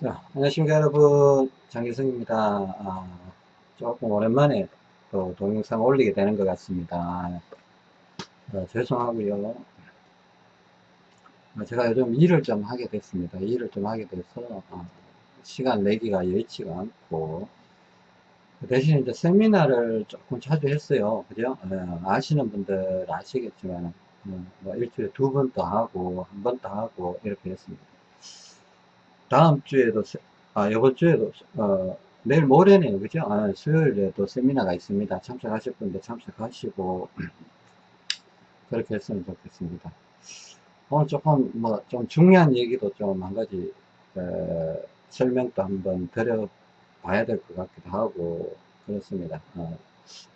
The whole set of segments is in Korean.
자, 안녕하십니까 여러분. 장기성입니다. 아, 조금 오랜만에 또 동영상 올리게 되는 것 같습니다. 아, 죄송하고요. 아, 제가 요즘 일을 좀 하게 됐습니다. 일을 좀 하게 돼서 아, 시간 내기가 여의치가 않고. 그 대신 이제 세미나를 조금 자주 했어요. 그죠? 어, 아시는 분들 아시겠지만 어, 뭐 일주일에 두 번 더 하고 한 번 더 하고 이렇게 했습니다 다음 주에도 아 이번 주에도 어, 내일 모레네요. 그죠? 아, 수요일에도 세미나가 있습니다. 참석하실 분들 참석하시고 그렇게 했으면 좋겠습니다. 오늘 조금 뭐 좀 중요한 얘기도 좀 한 가지 어, 설명도 한번 드려 봐야 될 것 같기도 하고 그렇습니다. 어,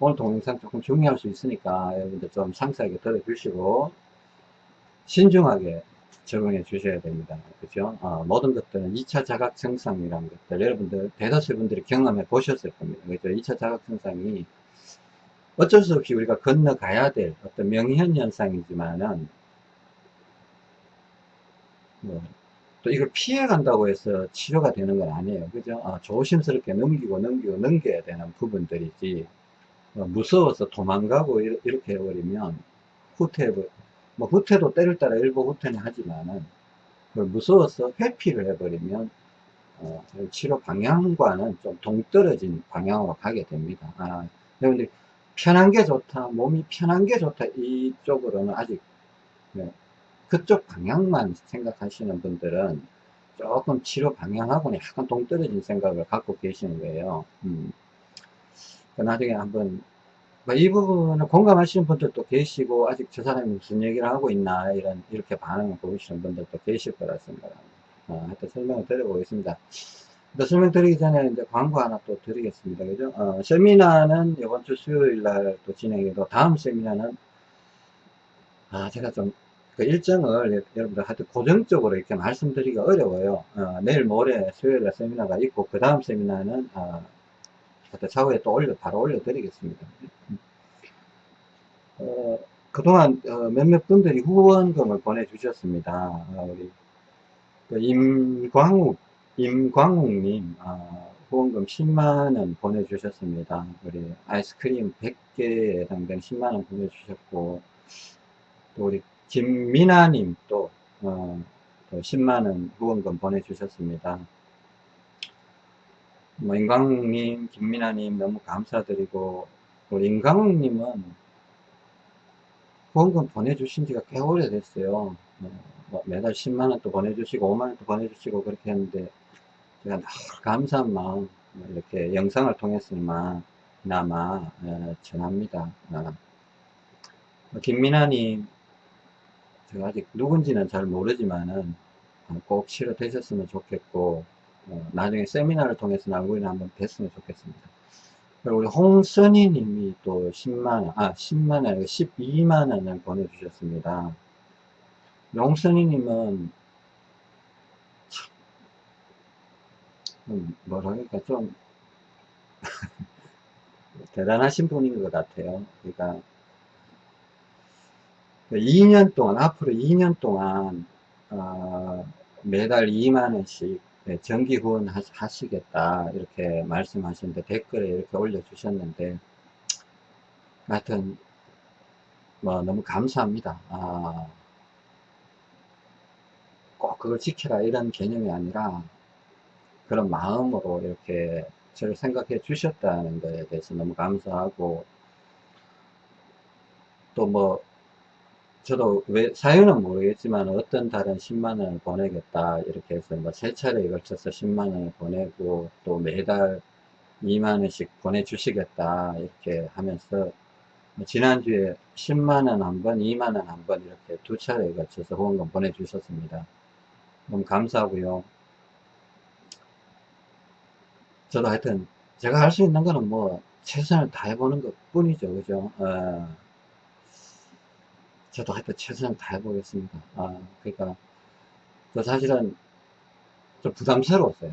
오늘 동영상 조금 중요할 수 있으니까 여러분들 좀 상세하게 들어주시고 신중하게 적응해 주셔야 됩니다. 그죠? 어, 모든 것들은 2차 자각 증상이라는 것들 여러분들 대다수 분들이 경험해 보셨을 겁니다. 그죠? 2차 자각 증상이 어쩔 수 없이 우리가 건너가야 될 어떤 명현 현상이지만은 뭐, 또 이걸 피해 간다고 해서 치료가 되는 건 아니에요. 그죠? 어, 조심스럽게 넘기고 넘기고 넘겨야 되는 부분들이지 어, 무서워서 도망가고 이렇게 해버리면 후퇴해 뭐 후퇴도 때를 따라 일부 후퇴는 하지만은 무서워서 회피를 해버리면 어, 치료 방향과는 좀 동떨어진 방향으로 가게 됩니다. 아, 여러분들 편한 게 좋다, 몸이 편한 게 좋다 이쪽으로는 아직 네, 그쪽 방향만 생각하시는 분들은 조금 치료 방향하고는 약간 동떨어진 생각을 갖고 계시는 거예요. 음. 그 나중에 한번 뭐 이 부분은 공감하시는 분들도 계시고 아직 저 사람이 무슨 얘기를 하고 있나 이런 이렇게 반응을 보이시는 분들도 계실 거라 생각합니다. 어, 하여튼 설명을 드려보겠습니다. 설명 드리기 전에 이제 광고 하나 또 드리겠습니다. 그죠? 어, 세미나는 이번 주 수요일 날 또 진행해도 다음 세미나는 아 제가 좀 그 일정을 여러분들 하여튼 고정적으로 이렇게 말씀드리기가 어려워요. 어, 내일 모레 수요일 날 세미나가 있고 그 다음 세미나는 어, 차후에 또 올려 바로 올려드리겠습니다. 어, 그동안 어, 몇몇 분들이 후원금을 보내주셨습니다. 어, 우리 그 임광욱 임광욱님 어, 후원금 10만원 보내주셨습니다. 우리 아이스크림 100개에 해당되는 10만원 보내주셨고 또 우리 김민아님 또, 어, 또 10만원 후원금 보내주셨습니다. 뭐 임광욱님, 김민아님 너무 감사드리고 우리 임광욱님은 후원금 보내주신 지가 꽤 오래됐어요. 뭐, 뭐 매달 10만원 또 보내주시고 5만원 또 보내주시고 그렇게 했는데 제가 늘 감사한 마음 이렇게 영상을 통해서나마 어, 전합니다. 어. 김민아님 제가 아직 누군지는 잘 모르지만은 꼭 치료되셨으면 좋겠고 어, 나중에 세미나를 통해서 얼굴이나 한번 뵀으면 좋겠습니다. 그리고 우리 홍선희 님이 또 10만원, 아, 10만원, 아니고 12만원을 보내주셨습니다. 홍선희 님은, 참, 뭐랄까, 좀, 대단하신 분인 것 같아요. 그러니까, 2년 동안, 앞으로 2년 동안, 어, 매달 2만원씩 네, 정기 후원 하시겠다 이렇게 말씀하시는데 댓글에 이렇게 올려주셨는데 하여튼 뭐 너무 감사합니다. 아, 꼭 그걸 지켜라 이런 개념이 아니라 그런 마음으로 이렇게 저를 생각해 주셨다는 것에 대해서 너무 감사하고 또뭐 저도 왜 사연은 모르겠지만 어떤 달은 10만원을 보내겠다 이렇게 해서 뭐세 차례에 걸쳐서 10만원을 보내고 또 매달 2만원씩 보내주시겠다 이렇게 하면서 뭐 지난주에 10만원 한번 2만원 한 번 이렇게 두 차례에 걸쳐서 후원금 보내주셨습니다. 너무 감사하고요. 저도 하여튼 제가 할 수 있는 거는 뭐 최선을 다해보는 것 뿐이죠. 그죠? 어. 저도 하여튼 최선을 다해보겠습니다. 아, 그러니까, 저 사실은 좀 부담스러웠어요.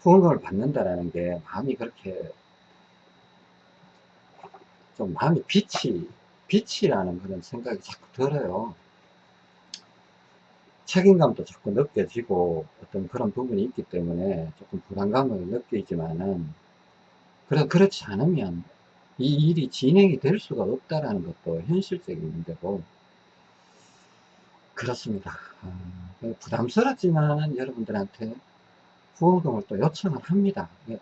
후원금을 받는다라는 게 마음이 그렇게 좀 마음이 빛이 빛이라는 그런 생각이 자꾸 들어요. 책임감도 자꾸 느껴지고 어떤 그런 부분이 있기 때문에 조금 불안감을 느끼지만은 그래 그렇지 않으면 이 일이 진행이 될 수가 없다라는 것도 현실적인 문제고 그렇습니다. 아, 부담스럽지만 여러분들한테 후원금을 또 요청을 합니다. 예,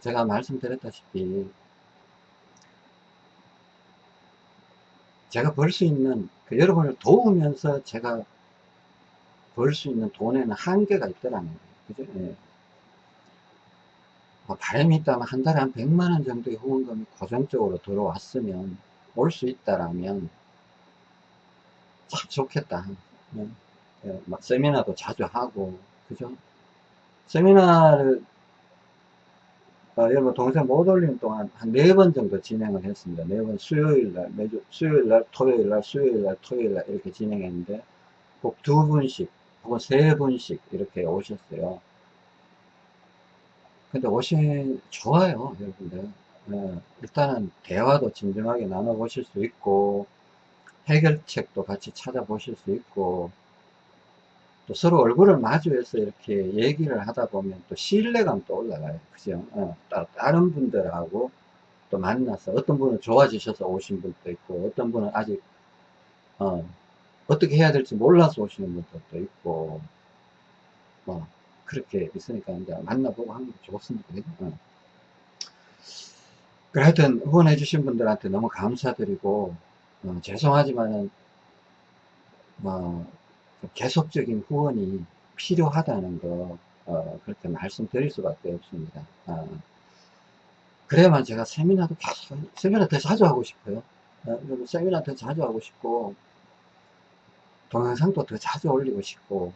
제가 말씀드렸다시피 제가 벌 수 있는 그 여러분을 도우면서 제가 벌 수 있는 돈에는 한계가 있더라는 거예요. 그죠? 예. 뭐 바람이 있다면 한 달에 한 100만원 정도의 후원금이 고정적으로 들어왔으면 올 수 있다라면 참 좋겠다. 예. 예. 막 세미나도 자주 하고, 그죠? 세미나를 어, 여러분 동생 못 올리는 동안 한 네 번 정도 진행을 했습니다. 네 번 수요일날 매주 수요일날 토요일날 수요일날 토요일날 이렇게 진행했는데 꼭 두 분씩 혹은 세 분씩 이렇게 오셨어요. 근데 오신 좋아요 여러분들 예, 일단은 대화도 진정하게 나눠 보실 수 있고 해결책도 같이 찾아보실 수 있고 또 서로 얼굴을 마주해서 이렇게 얘기를 하다 보면 또 신뢰감도 올라가요. 그죠? 어, 다른 분들하고 또 만나서 어떤 분은 좋아지셔서 오신 분도 있고 어떤 분은 아직 어, 어떻게 해야 될지 몰라서 오시는 분들도 있고 뭐 그렇게 있으니까 이제 만나보고 하는 게 좋습니다. 어. 그래 하여튼 후원해 주신 분들한테 너무 감사드리고 어, 죄송하지만은 뭐 계속적인 후원이 필요하다는 거 어, 그렇게 말씀드릴 수밖에 없습니다. 어, 그래야만 제가 세미나도 계속 세미나 더 자주 하고 싶어요. 어, 세미나 더 자주 하고 싶고 동영상도 더 자주 올리고 싶고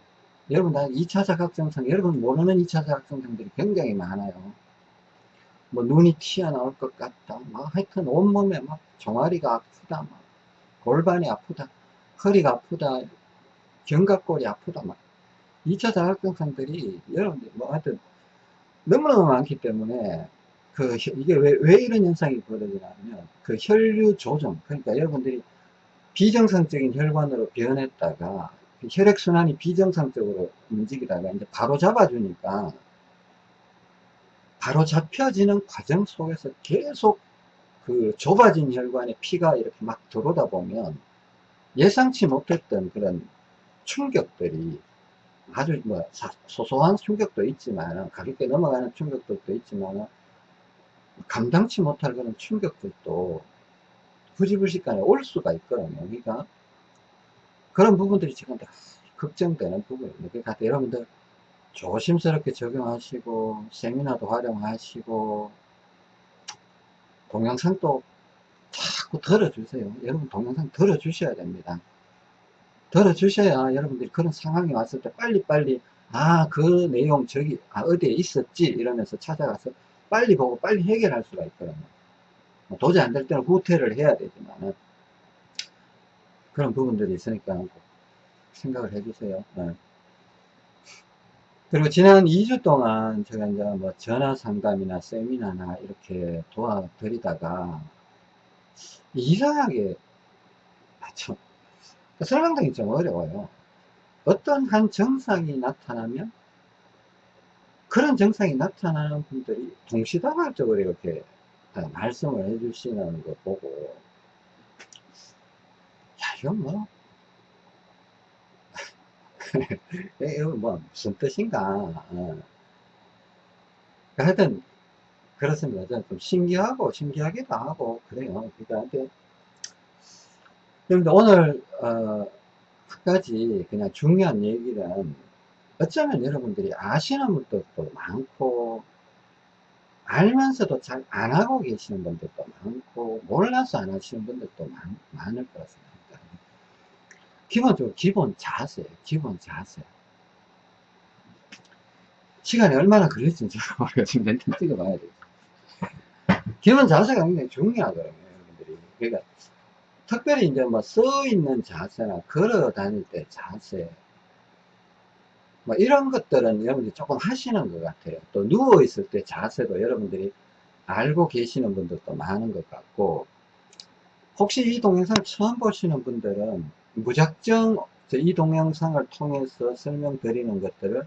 여러분 다 2차 자각증상 여러분 모르는 2차 자각증상들이 굉장히 많아요. 뭐 눈이 튀어나올 것 같다. 막 하여튼 온몸에 막 종아리가 아프다. 막 골반이 아프다. 허리가 아프다. 견갑골이 아프다 막 2차 자각증상들이 여러분들 뭐 하여튼 너무너무 많기 때문에 그 이게 왜, 왜 이런 현상이 벌어지냐면 그 혈류 조정 그러니까 여러분들이 비정상적인 혈관으로 변했다가 그 혈액순환이 비정상적으로 움직이다가 이제 바로 잡아주니까 바로 잡혀지는 과정 속에서 계속 그 좁아진 혈관에 피가 이렇게 막 들어오다 보면 예상치 못했던 그런 충격들이 아주 뭐 소소한 충격도 있지만 가볍게 넘어가는 충격들도 있지만 감당치 못할 그런 충격들도 부지불식간에 올 수가 있거든요. 그러니까 그런 부분들이 지금 다 걱정되는 부분입니다. 그러니까 여러분들 조심스럽게 적용하시고 세미나도 활용하시고 동영상도 자꾸 들어주세요. 여러분 동영상 들어주셔야 됩니다. 들어주셔야 여러분들이 그런 상황이 왔을 때 빨리빨리 아 그 내용 저기 아 어디에 있었지 이러면서 찾아가서 빨리 보고 빨리 해결할 수가 있거든요 뭐 도저히 안 될 때는 후퇴를 해야 되지만 그런 부분들이 있으니까 생각을 해주세요 네. 그리고 지난 2주 동안 제가 이제 뭐 전화 상담이나 세미나나 이렇게 도와드리다가 이상하게 아, 참 설명등이 좀 어려워요. 어떤 한 정상이 나타나면 그런 정상이 나타나는 분들이 동시다발적으로 이렇게 말씀을 해주시는 거 보고 야 이건 뭐 이거 뭐 무슨 뜻인가 어. 하여튼 그렇습니다. 좀 신기하고 신기하기도 하고 그래요. 그러니까 그런데 오늘 어, 한 가지 그냥 중요한 얘기는 어쩌면 여러분들이 아시는 분들도 많고 알면서도 잘 안 하고 계시는 분들도 많고 몰라서 안 하시는 분들도 많, 많을 거라 생각합니다. 기본적으로 기본 자세, 기본 자세. 시간이 얼마나 걸릴지 모르겠지만 멘트 찍어봐야 돼요. 기본 자세가 굉장히 중요하거든요, 여러분들이. 그러니까 특별히 이제 뭐써 있는 자세나 걸어 다닐 때 자세 뭐 이런 것들은 여러분들이 조금 하시는 것 같아요 또 누워 있을 때 자세도 여러분들이 알고 계시는 분들도 많은 것 같고 혹시 이 동영상을 처음 보시는 분들은 무작정 이 동영상을 통해서 설명드리는 것들을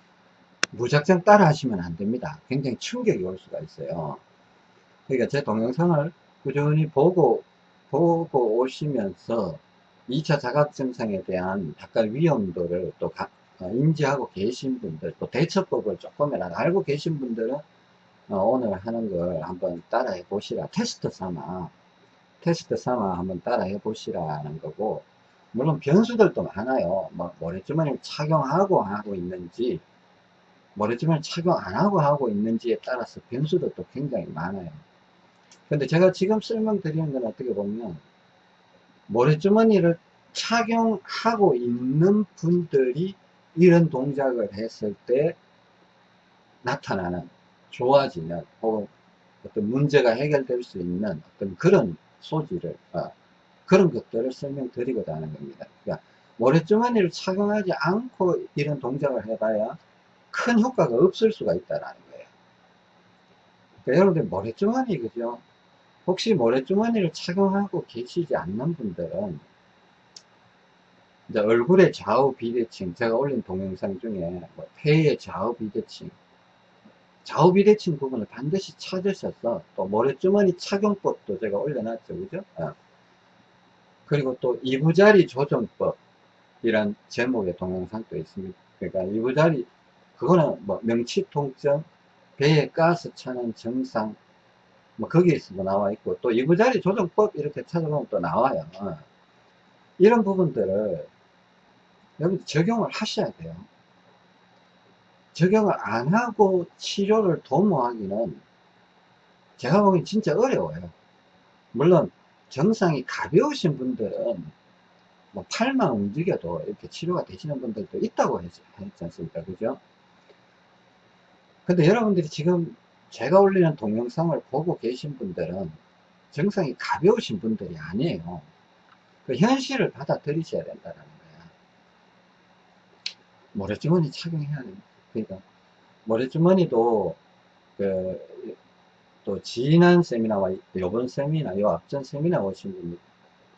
무작정 따라 하시면 안 됩니다. 굉장히 충격이 올 수가 있어요. 그러니까 제 동영상을 꾸준히 보고, 보고 오시면서 2차 자각 증상에 대한 약간 위험도를 또 가, 어, 인지하고 계신 분들, 또 대처법을 조금이라도 알고 계신 분들은 어, 오늘 하는 걸 한번 따라해 보시라. 테스트 삼아, 테스트 삼아 한번 따라해 보시라는 거고, 물론 변수들도 많아요. 뭐, 모래주머니를 착용하고 하고 있는지, 모래주머니를 착용 안 하고 하고 있는지에 따라서 변수도 굉장히 많아요. 근데 제가 지금 설명드리는 건 어떻게 보면, 모래주머니를 착용하고 있는 분들이 이런 동작을 했을 때 나타나는 좋아지는 혹은 어떤 문제가 해결될 수 있는 어떤 그런 소지를 어, 그런 것들을 설명드리고자 하는 겁니다. 그러니까 모래주머니를 착용하지 않고 이런 동작을 해봐야 큰 효과가 없을 수가 있다는 거예요. 그러니까 여러분들 모래주머니 그죠? 혹시 모래주머니를 착용하고 계시지 않는 분들은 이제 얼굴의 좌우 비대칭 제가 올린 동영상 중에 뭐 폐의 좌우 비대칭 좌우 비대칭 부분을 반드시 찾으셔서 또 모래주머니 착용법도 제가 올려놨죠 그죠 어. 그리고 또 이부자리 조정법 이란 제목의 동영상도 있습니다 그러니까 이부자리 그거는 뭐 명치 통증 배에 가스 차는 증상 뭐 거기에서도 나와 있고 또 이부자리 조정법 이렇게 찾아보면 또 나와요 어. 이런 부분들을 여러분 적용을 하셔야 돼요 적용을 안 하고 치료를 도모하기는 제가 보기엔 진짜 어려워요. 물론 정상이 가벼우신 분들은 뭐 팔만 움직여도 이렇게 치료가 되시는 분들도 있다고 했지, 않습니까? 그죠? 근데 여러분들이 지금 제가 올리는 동영상을 보고 계신 분들은 정상이 가벼우신 분들이 아니에요. 그 현실을 받아들이셔야 된다는 거야. 모래주머니 착용해야 됩니다. 그러니까 모래주머니도 그, 또 지난 세미나와 요번 세미나, 요 앞전 세미나 오신 분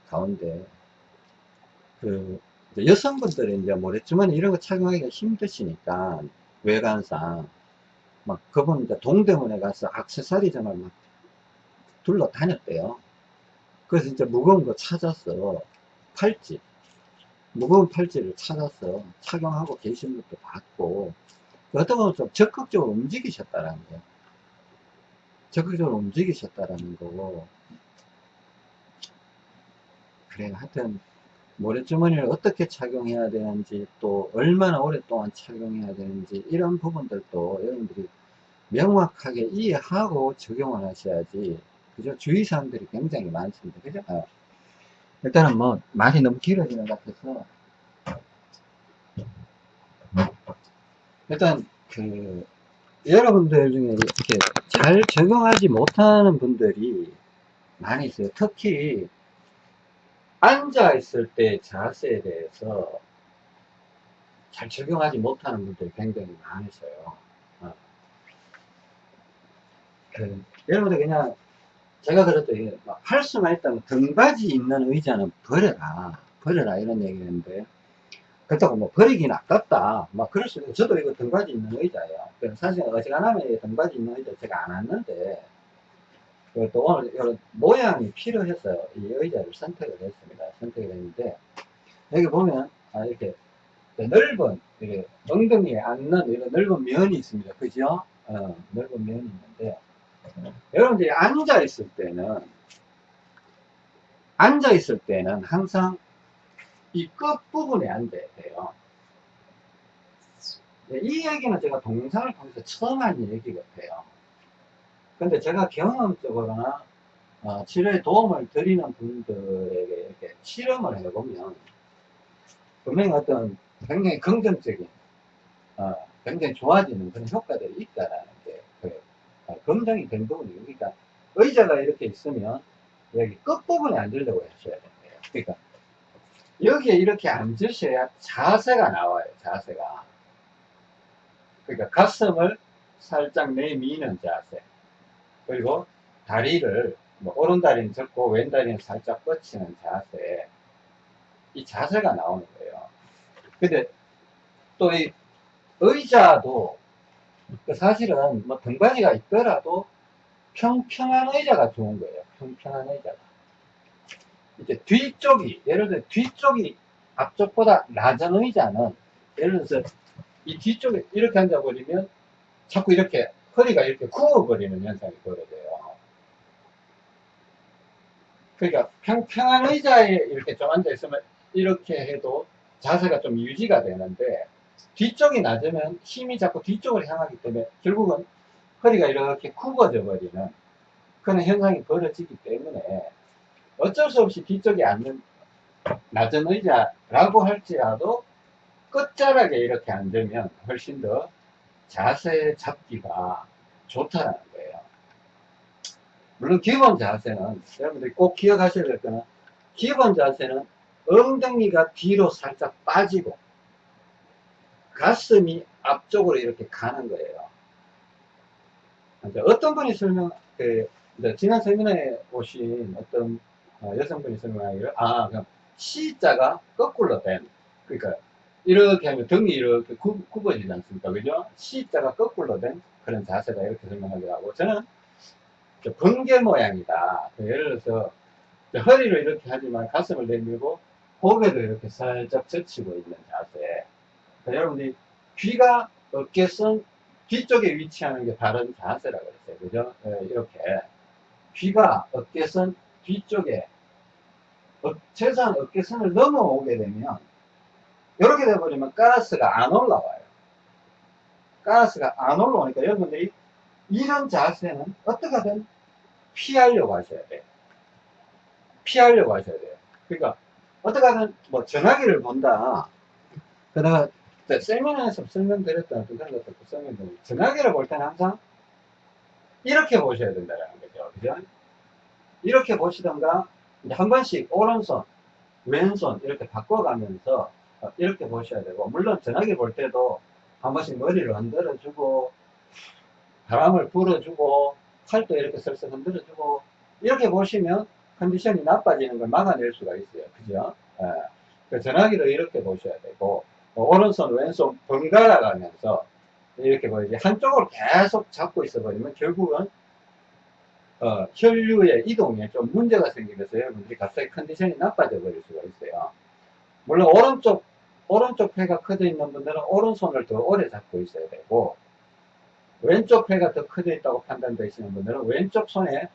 가운데 그 여성분들이 이제 모래주머니 이런 거 착용하기가 힘드시니까 외관상 막 그분 이제 동대문에 가서 악세사리점을 막 둘러 다녔대요. 그래서 이제 무거운 거 찾았어. 팔찌. 무거운 팔찌를 찾아서 착용하고 계신 것도 봤고 어떤 분은 좀 적극적으로 움직이셨다라는 거예요. 적극적으로 움직이셨다라는 거고. 그래, 하여튼, 모래주머니를 어떻게 착용해야 되는지, 또 얼마나 오랫동안 착용해야 되는지, 이런 부분들도 여러분들이 명확하게 이해하고 적용을 하셔야지, 그죠? 주의사항들이 굉장히 많습니다. 그죠? 어. 일단은 뭐, 말이 너무 길어지는 것 같아서, 일단 그 여러분들 중에 이렇게 잘 적용하지 못하는 분들이 많이 있어요. 특히 앉아 있을 때 자세에 대해서 잘 적용하지 못하는 분들이 굉장히 많으셔요. 어. 그, 여러분들 그냥 제가 그랬더니 할 수만 있다면 등받이 있는 의자는 버려라 버려라 이런 얘기했는데 그렇다고 뭐 버리긴 아깝다. 막 그럴 수 있고, 저도 이거 등받이 있는 의자예요. 사실 어지간하면 등받이 있는 의자 제가 안 왔는데, 또 오늘 이런 모양이 필요해서 이 의자를 선택을 했습니다. 선택을 했는데, 여기 보면, 아, 이렇게 넓은, 이렇게 엉덩이에 앉는 이런 넓은 면이 있습니다. 그죠? 어, 넓은 면이 있는데, 여러분들이 앉아 있을 때는, 앉아 있을 때는 항상 이 끝부분에 앉아야 돼요. 네, 이 얘기는 제가 동영상을 통해서 처음 한 얘기 같아요. 근데 제가 경험적으로나 어, 치료에 도움을 드리는 분들에게 이렇게 실험을 해보면 분명히 어떤 굉장히 긍정적인 어, 굉장히 좋아지는 그런 효과들이 있다라는 게 그, 어, 검증이 된 부분이에요. 그러니까 의자가 이렇게 있으면 여기 끝부분에 앉으려고 하셔야 돼요. 그러니까 여기에 이렇게 앉으셔야 자세가 나와요, 자세가. 그러니까 가슴을 살짝 내미는 자세. 그리고 다리를 뭐 오른다리는 접고 왼다리는 살짝 뻗치는 자세 이 자세가 나오는 거예요 근데 또 이 의자도 그 사실은 뭐 등받이가 있더라도 평평한 의자가 좋은 거예요 평평한 의자가 이제 뒤쪽이 예를 들어 뒤쪽이 앞쪽보다 낮은 의자는 예를 들어서 이 뒤쪽에 이렇게 앉아버리면 자꾸 이렇게 허리가 이렇게 구워버리는 현상이 벌어져요. 그러니까 평평한 의자에 이렇게 좀 앉아있으면 이렇게 해도 자세가 좀 유지가 되는데 뒤쪽이 낮으면 힘이 자꾸 뒤쪽으로 향하기 때문에 결국은 허리가 이렇게 굽어져 버리는 그런 현상이 벌어지기 때문에 어쩔 수 없이 뒤쪽에 앉는 낮은 의자라고 할지라도 끝자락에 이렇게 앉으면 훨씬 더 자세 잡기가 좋다는 거예요. 물론 기본 자세는 여러분들이 꼭 기억하셔야 될 거는 기본 자세는 엉덩이가 뒤로 살짝 빠지고 가슴이 앞쪽으로 이렇게 가는 거예요. 어떤 분이 설명, 그, 지난 세미나에 오신 어떤 어, 여성분이 설명하기를, 아, 그럼 C자가 거꾸로 된, 그러니까 이렇게 하면 등이 이렇게 구, 굽어지지 않습니까? 그죠? C자가 거꾸로 된 그런 자세다. 이렇게 설명하기도 하고. 저는 번개 모양이다. 그 예를 들어서 허리를 이렇게 하지만 가슴을 내밀고 고개도 이렇게 살짝 젖히고 있는 자세. 그러니까 여러분들이 귀가 어깨선 뒤쪽에 위치하는 게 다른 자세라고 그랬어요. 그죠? 네, 이렇게. 귀가 어깨선 뒤쪽에 어, 최소한 어깨선을 넘어오게 되면 이렇게 돼버리면 가스가 안 올라와요. 가스가 안 올라오니까 여러분들이 이런 자세는 어떻게든 피하려고 하셔야 돼요. 피하려고 하셔야 돼요. 그러니까 어떻게든 뭐 전화기를 본다. 그러다가 세미나에서 설명드렸던 그런 것도 설명드리고 전화기를 볼 때는 항상 이렇게 보셔야 된다는 거죠. 그죠? 이렇게 보시던가 한 번씩 오른손, 왼손 이렇게 바꿔가면서 어, 이렇게 보셔야 되고 물론 전화기 볼 때도 한 번씩 머리를 흔들어주고 바람을 불어주고 팔도 이렇게 슬슬 흔들어주고 이렇게 보시면 컨디션이 나빠지는 걸 막아낼 수가 있어요. 그죠? 예. 그 전화기도 이렇게 보셔야 되고 어, 오른손 왼손 번갈아 가면서 이렇게 보이지 한쪽으로 계속 잡고 있어 버리면 결국은 어, 혈류의 이동에 좀 문제가 생기면서 여러분들이 갑자기 컨디션이 나빠져 버릴 수가 있어요. 물론 오른쪽 오른쪽 폐가 커져 있는 분들은 오른손을 더 오래 잡고 있어야 되고 왼쪽 폐가 더 커져 있다고 판단되시는 분들은 왼쪽 손에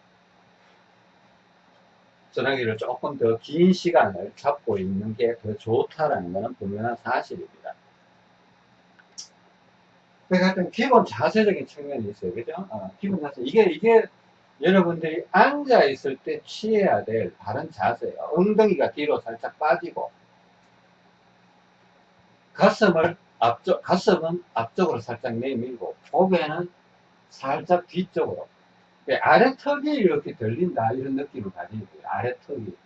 전화기를 조금 더 긴 시간을 잡고 있는 게 더 좋다라는 것은 분명한 사실입니다. 그러니까 기본 자세적인 측면이 있어요. 그죠? 어, 기본 자세. 이게, 이게 여러분들이 앉아 있을 때 취해야 될 바른 자세예요. 엉덩이가 뒤로 살짝 빠지고 가슴을 앞쪽, 가슴은 앞쪽으로 살짝 내밀고, 고개는 살짝 뒤쪽으로. 아래 턱이 이렇게 들린다. 이런 느낌을 가지고 있어요. 아래 턱이.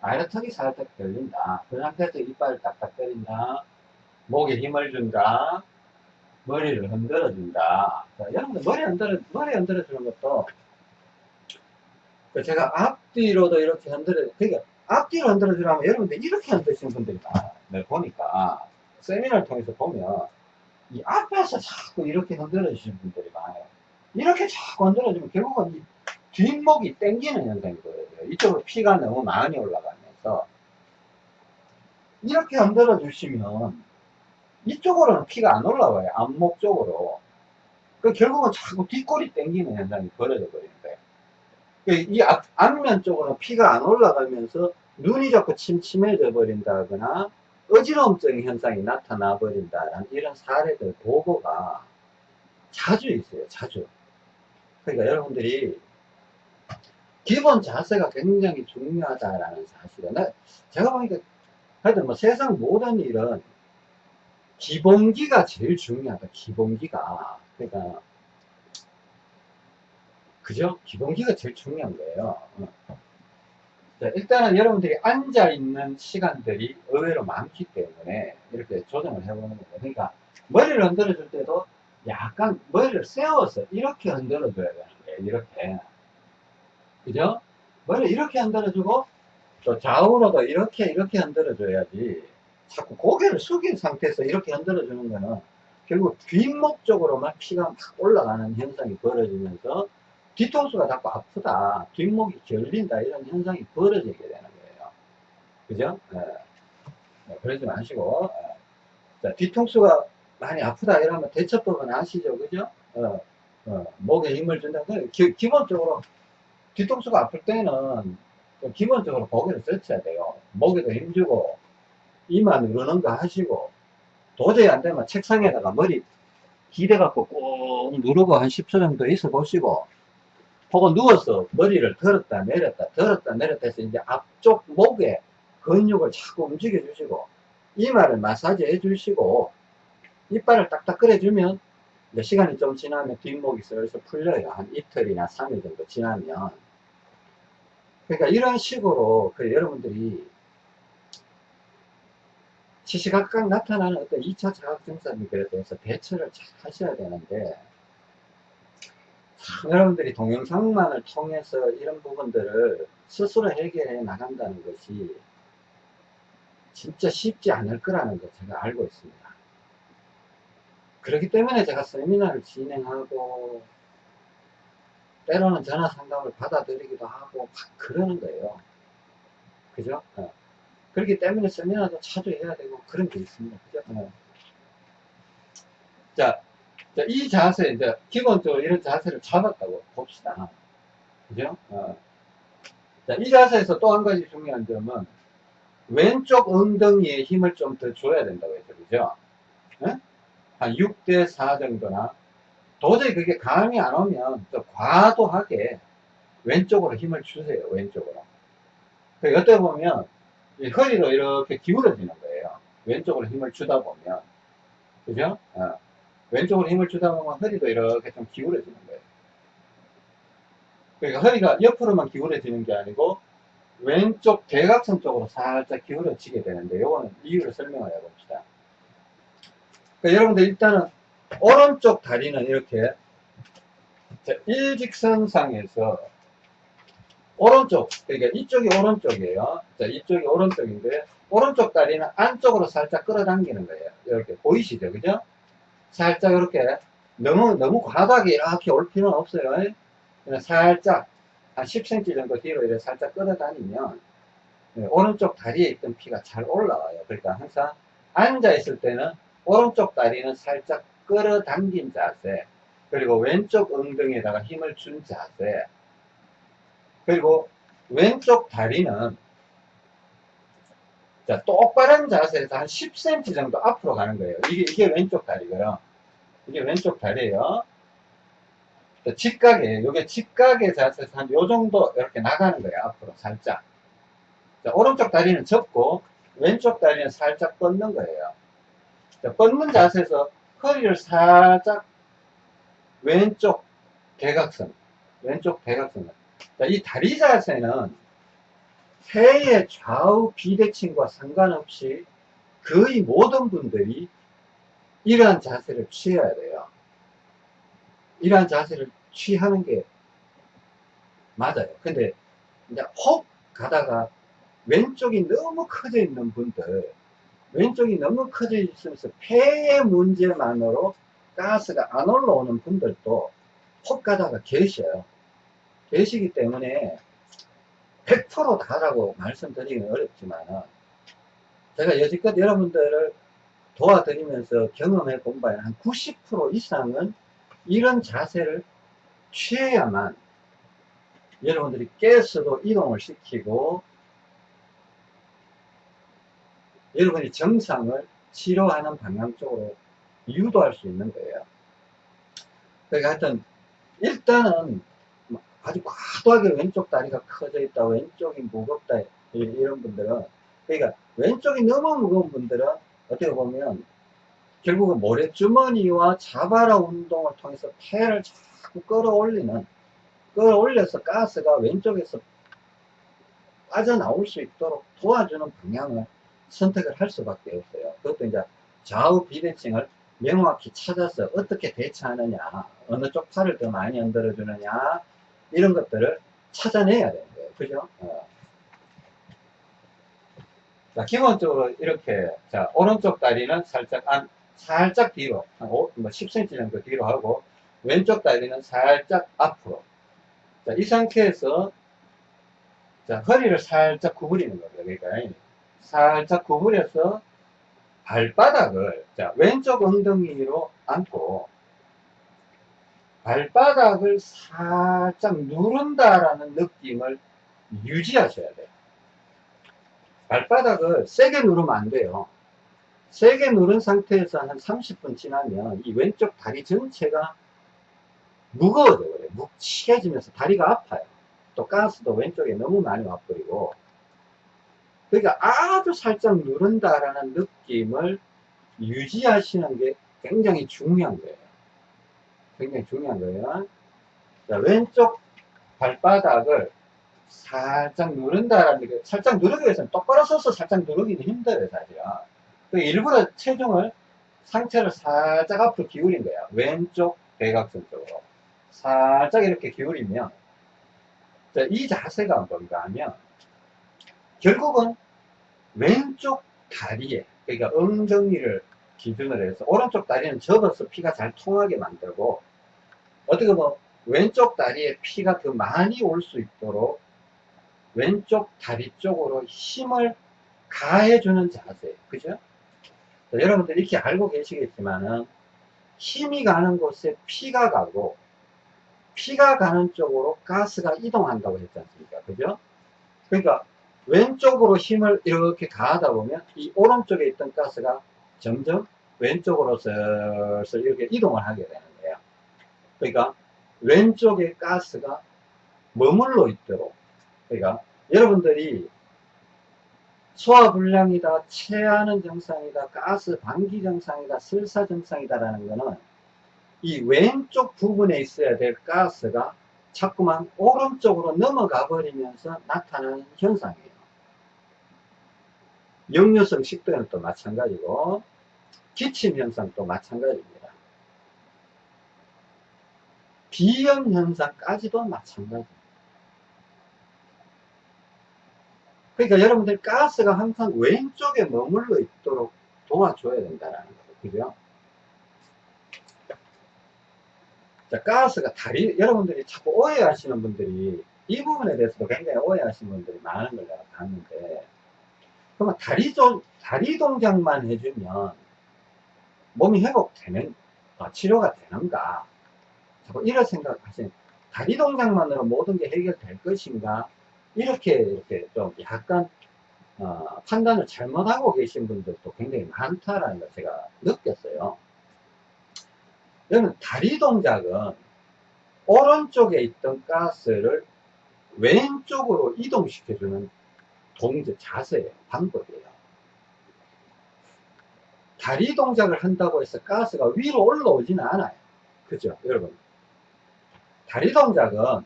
아래 턱이 살짝 들린다. 그 상태에서 이빨을 딱딱 때린다. 목에 힘을 준다. 머리를 흔들어 준다. 여러분들 머리 흔들어, 머리 흔들어 주는 것도 그 제가 앞뒤로도 이렇게 흔들어, 그러니까 앞뒤로 흔들어 주라면 여러분들 이렇게 흔드시는 분들이 많아요. 네, 보니까 세미나를 통해서 보면 이 앞에서 자꾸 이렇게 흔들어 주시는 분들이 많아요. 이렇게 자꾸 흔들어 주면 결국은 이 뒷목이 땡기는 현상이 보여요. 이쪽으로 피가 너무 많이 올라가면서 이렇게 흔들어 주시면 이쪽으로는 피가 안 올라와요. 앞목 쪽으로. 그 결국은 자꾸 뒷골이 땡기는 현상이 벌어져 버리는 거예요. 그이 앞, 앞면 쪽으로 피가 안 올라가면서 눈이 자꾸 침침해져 버린다거나 어지러움적인 현상이 나타나 버린다라는 이런 사례들 보고가 자주 있어요. 자주. 그러니까 여러분들이 기본 자세가 굉장히 중요하다라는 사실은 제가 보니까 하여튼 뭐 세상 모든 일은 기본기가 제일 중요하다. 기본기가. 그러니까 그죠? 기본기가 제일 중요한 거예요. 자, 일단은 여러분들이 앉아있는 시간들이 의외로 많기 때문에 이렇게 조정을 해보는 거예요. 그러니까 머리를 흔들어 줄 때도 약간 머리를 세워서 이렇게 흔들어 줘야 되는 거예요. 이렇게. 그죠? 머리 이렇게 흔들어 주고, 또 좌우로도 이렇게, 이렇게 흔들어 줘야지. 자꾸 고개를 숙인 상태에서 이렇게 흔들어 주는 거는 결국 뒷목 쪽으로만 피가 막 올라가는 현상이 벌어지면서 뒤통수가 자꾸 아프다, 뒷목이 결린다, 이런 현상이 벌어지게 되는 거예요. 그죠? 예. 네, 그러지 마시고, 예. 자, 뒤통수가 많이 아프다 이러면 대처법은 아시죠? 그죠? 어, 어, 목에 힘을 준다. 그 기, 기본적으로 뒤통수가 아플 때는 기본적으로 고개를 젖혀야 돼요. 목에도 힘주고, 이마 누르는 거 하시고, 도저히 안 되면 책상에다가 머리 기대갖고 꾹 누르고 한 10초 정도 있어 보시고, 혹은 누워서 머리를 들었다 내렸다, 들었다 내렸다 해서 이제 앞쪽 목에 근육을 자꾸 움직여 주시고, 이마를 마사지 해 주시고, 이빨을 딱딱 끓여 주면, 이제 시간이 좀 지나면 뒷목이 슬슬 풀려요. 한 이틀이나 3일 정도 지나면. 그러니까 이런 식으로 그 여러분들이 시시각각 나타나는 어떤 2차 자각 증상에 대해서 대처를 잘 하셔야 되는데 참 여러분들이 동영상만을 통해서 이런 부분들을 스스로 해결해 나간다는 것이 진짜 쉽지 않을 거라는 걸 제가 알고 있습니다. 그렇기 때문에 제가 세미나를 진행하고 때로는 전화 상담을 받아들이기도 하고 막 그러는 거예요. 그죠? 어. 그렇기 때문에 세미나도 자주 해야 되고 그런 게 있습니다. 그죠? 어. 자, 자, 이 자세, 이제 기본적으로 이런 자세를 잡았다고 봅시다. 그죠? 어. 자, 이 자세에서 또 한 가지 중요한 점은 왼쪽 엉덩이에 힘을 좀 더 줘야 된다고 했죠. 그죠? 네? 한 6대 4 정도나 도저히 그게 감이 안 오면 또 과도하게 왼쪽으로 힘을 주세요. 왼쪽으로. 어떻게 보면 허리로 이렇게 기울어지는 거예요. 왼쪽으로 힘을 주다 보면. 그죠? 어. 왼쪽으로 힘을 주다 보면 허리도 이렇게 좀 기울어지는 거예요. 그러니까 허리가 옆으로만 기울어지는 게 아니고 왼쪽 대각선 쪽으로 살짝 기울어지게 되는데 요거는 이유를 설명을 해봅시다. 그러니까 여러분들 일단은 오른쪽 다리는 이렇게 일직선상에서 오른쪽 그러니까 이쪽이 오른쪽이에요. 자, 이쪽이 오른쪽인데 오른쪽 다리는 안쪽으로 살짝 끌어당기는 거예요. 이렇게 보이시죠? 그죠? 살짝 이렇게 너무 너무 과하게 이렇게 올 필요는 없어요. 그냥 살짝 한 10cm 정도 뒤로 이렇게 살짝 끌어다니면 네, 오른쪽 다리에 있던 피가 잘 올라와요. 그러니까 항상 앉아 있을 때는 오른쪽 다리는 살짝 끌어당긴 자세 그리고 왼쪽 엉덩이에다가 힘을 준 자세 그리고 왼쪽 다리는 자, 똑바른 자세에서 한 10cm 정도 앞으로 가는 거예요. 이게, 이게 왼쪽 다리고요. 이게 왼쪽 다리예요. 직각이에요. 이게 직각의 자세에서 한 요 정도 이렇게 나가는 거예요. 앞으로 살짝. 자, 오른쪽 다리는 접고 왼쪽 다리는 살짝 뻗는 거예요. 자, 뻗는 자세에서 허리를 살짝 왼쪽 대각선, 왼쪽 대각선. 자, 이 다리 자세는 폐의 좌우 비대칭과 상관없이 거의 모든 분들이 이러한 자세를 취해야 돼요. 이러한 자세를 취하는 게 맞아요. 근데 이제 혹 가다가 왼쪽이 너무 커져 있는 분들 왼쪽이 너무 커져 있으면서 폐의 문제만으로 가스가 안 올라오는 분들도 혹 가다가 계셔요. 계시기 때문에 100% 다라고 말씀드리기는 어렵지만 제가 여지껏 여러분들을 도와드리면서 경험해 본 바에 한 90% 이상은 이런 자세를 취해야만 여러분들이 깨스도 이동을 시키고 여러분이 정상을 치료하는 방향 쪽으로 유도할 수 있는 거예요. 그러니까 하여튼 일단은 아주 과도하게 왼쪽 다리가 커져 있다 왼쪽이 무겁다 이런 분들은 그러니까 왼쪽이 너무 무거운 분들은 어떻게 보면 결국은 모래주머니와 자바라 운동을 통해서 폐를 자꾸 끌어올리는 끌어올려서 가스가 왼쪽에서 빠져나올 수 있도록 도와주는 방향을 선택을 할 수밖에 없어요. 그것도 이제 좌우 비대칭을 명확히 찾아서 어떻게 대처하느냐, 어느 쪽 팔을 더 많이 흔들어 주느냐, 이런 것들을 찾아내야 되는 거예요. 그죠? 어. 자, 기본적으로 이렇게, 자, 오른쪽 다리는 살짝 안, 살짝 뒤로, 한 5, 뭐 10cm 정도 뒤로 하고, 왼쪽 다리는 살짝 앞으로. 자, 이 상태에서, 자, 허리를 살짝 구부리는 거예요. 그러니까, 살짝 구부려서, 발바닥을, 자, 왼쪽 엉덩이로 안고, 발바닥을 살짝 누른다라는 느낌을 유지하셔야 돼요. 발바닥을 세게 누르면 안 돼요. 세게 누른 상태에서 한 30분 지나면 이 왼쪽 다리 전체가 무거워져 버려요. 묵직해지면서 다리가 아파요. 또 가스도 왼쪽에 너무 많이 와버리고 그러니까 아주 살짝 누른다라는 느낌을 유지하시는 게 굉장히 중요한 거예요. 굉장히 중요한 거예요. 자, 왼쪽 발바닥을 살짝 누른다라는 게, 살짝 누르기 위해서는 똑바로 서서 살짝 누르기는 힘들어요, 사실은. 그 일부러 체중을, 상체를 살짝 앞으로 기울인 거야. 왼쪽 대각선 쪽으로. 살짝 이렇게 기울이면, 자, 이 자세가 뭔가 하면, 결국은 왼쪽 다리에, 그러니까 엉덩이를 기준으로 해서, 오른쪽 다리는 접어서 피가 잘 통하게 만들고, 어떻게 보면 왼쪽 다리에 피가 더 많이 올 수 있도록 왼쪽 다리 쪽으로 힘을 가해주는 자세. 그죠? 자, 여러분들 이렇게 알고 계시겠지만은 힘이 가는 곳에 피가 가고 피가 가는 쪽으로 가스가 이동한다고 했지 않습니까? 그죠? 그러니까 왼쪽으로 힘을 이렇게 가하다 보면 이 오른쪽에 있던 가스가 점점 왼쪽으로 슬슬 이렇게 이동을 하게 되는 거예요. 그러니까 왼쪽에 가스가 머물러 있도록 그러니까 여러분들이 소화불량이다, 체하는 증상이다, 가스 방기 증상이다, 설사 증상이다라는 거는 이 왼쪽 부분에 있어야 될 가스가 자꾸만 오른쪽으로 넘어가 버리면서 나타나는 현상이에요. 역류성 식도염도 마찬가지고 기침 현상 도 마찬가지입니다. 비염 현상까지도 마찬가지입니다. 그러니까 여러분들 가스가 항상 왼쪽에 머물러 있도록 도와줘야 된다는 거죠. 그죠? 자, 가스가 다리, 여러분들이 자꾸 오해하시는 분들이 이 부분에 대해서도 굉장히 오해하시는 분들이 많은 걸 내가 봤는데, 그러면 다리 좀, 다리 동작만 해주면 몸이 회복되는, 어, 치료가 되는가? 자꾸 이런 생각하시는, 다리 동작만으로 모든 게 해결될 것인가? 이렇게 이렇게 좀 약간 어, 판단을 잘못하고 계신 분들도 굉장히 많다라는 걸 제가 느꼈어요. 여러분 다리 동작은 오른쪽에 있던 가스를 왼쪽으로 이동시켜주는 동작 자세예요. 방법이에요. 다리 동작을 한다고 해서 가스가 위로 올라오지는 않아요. 그죠? 여러분. 다리 동작은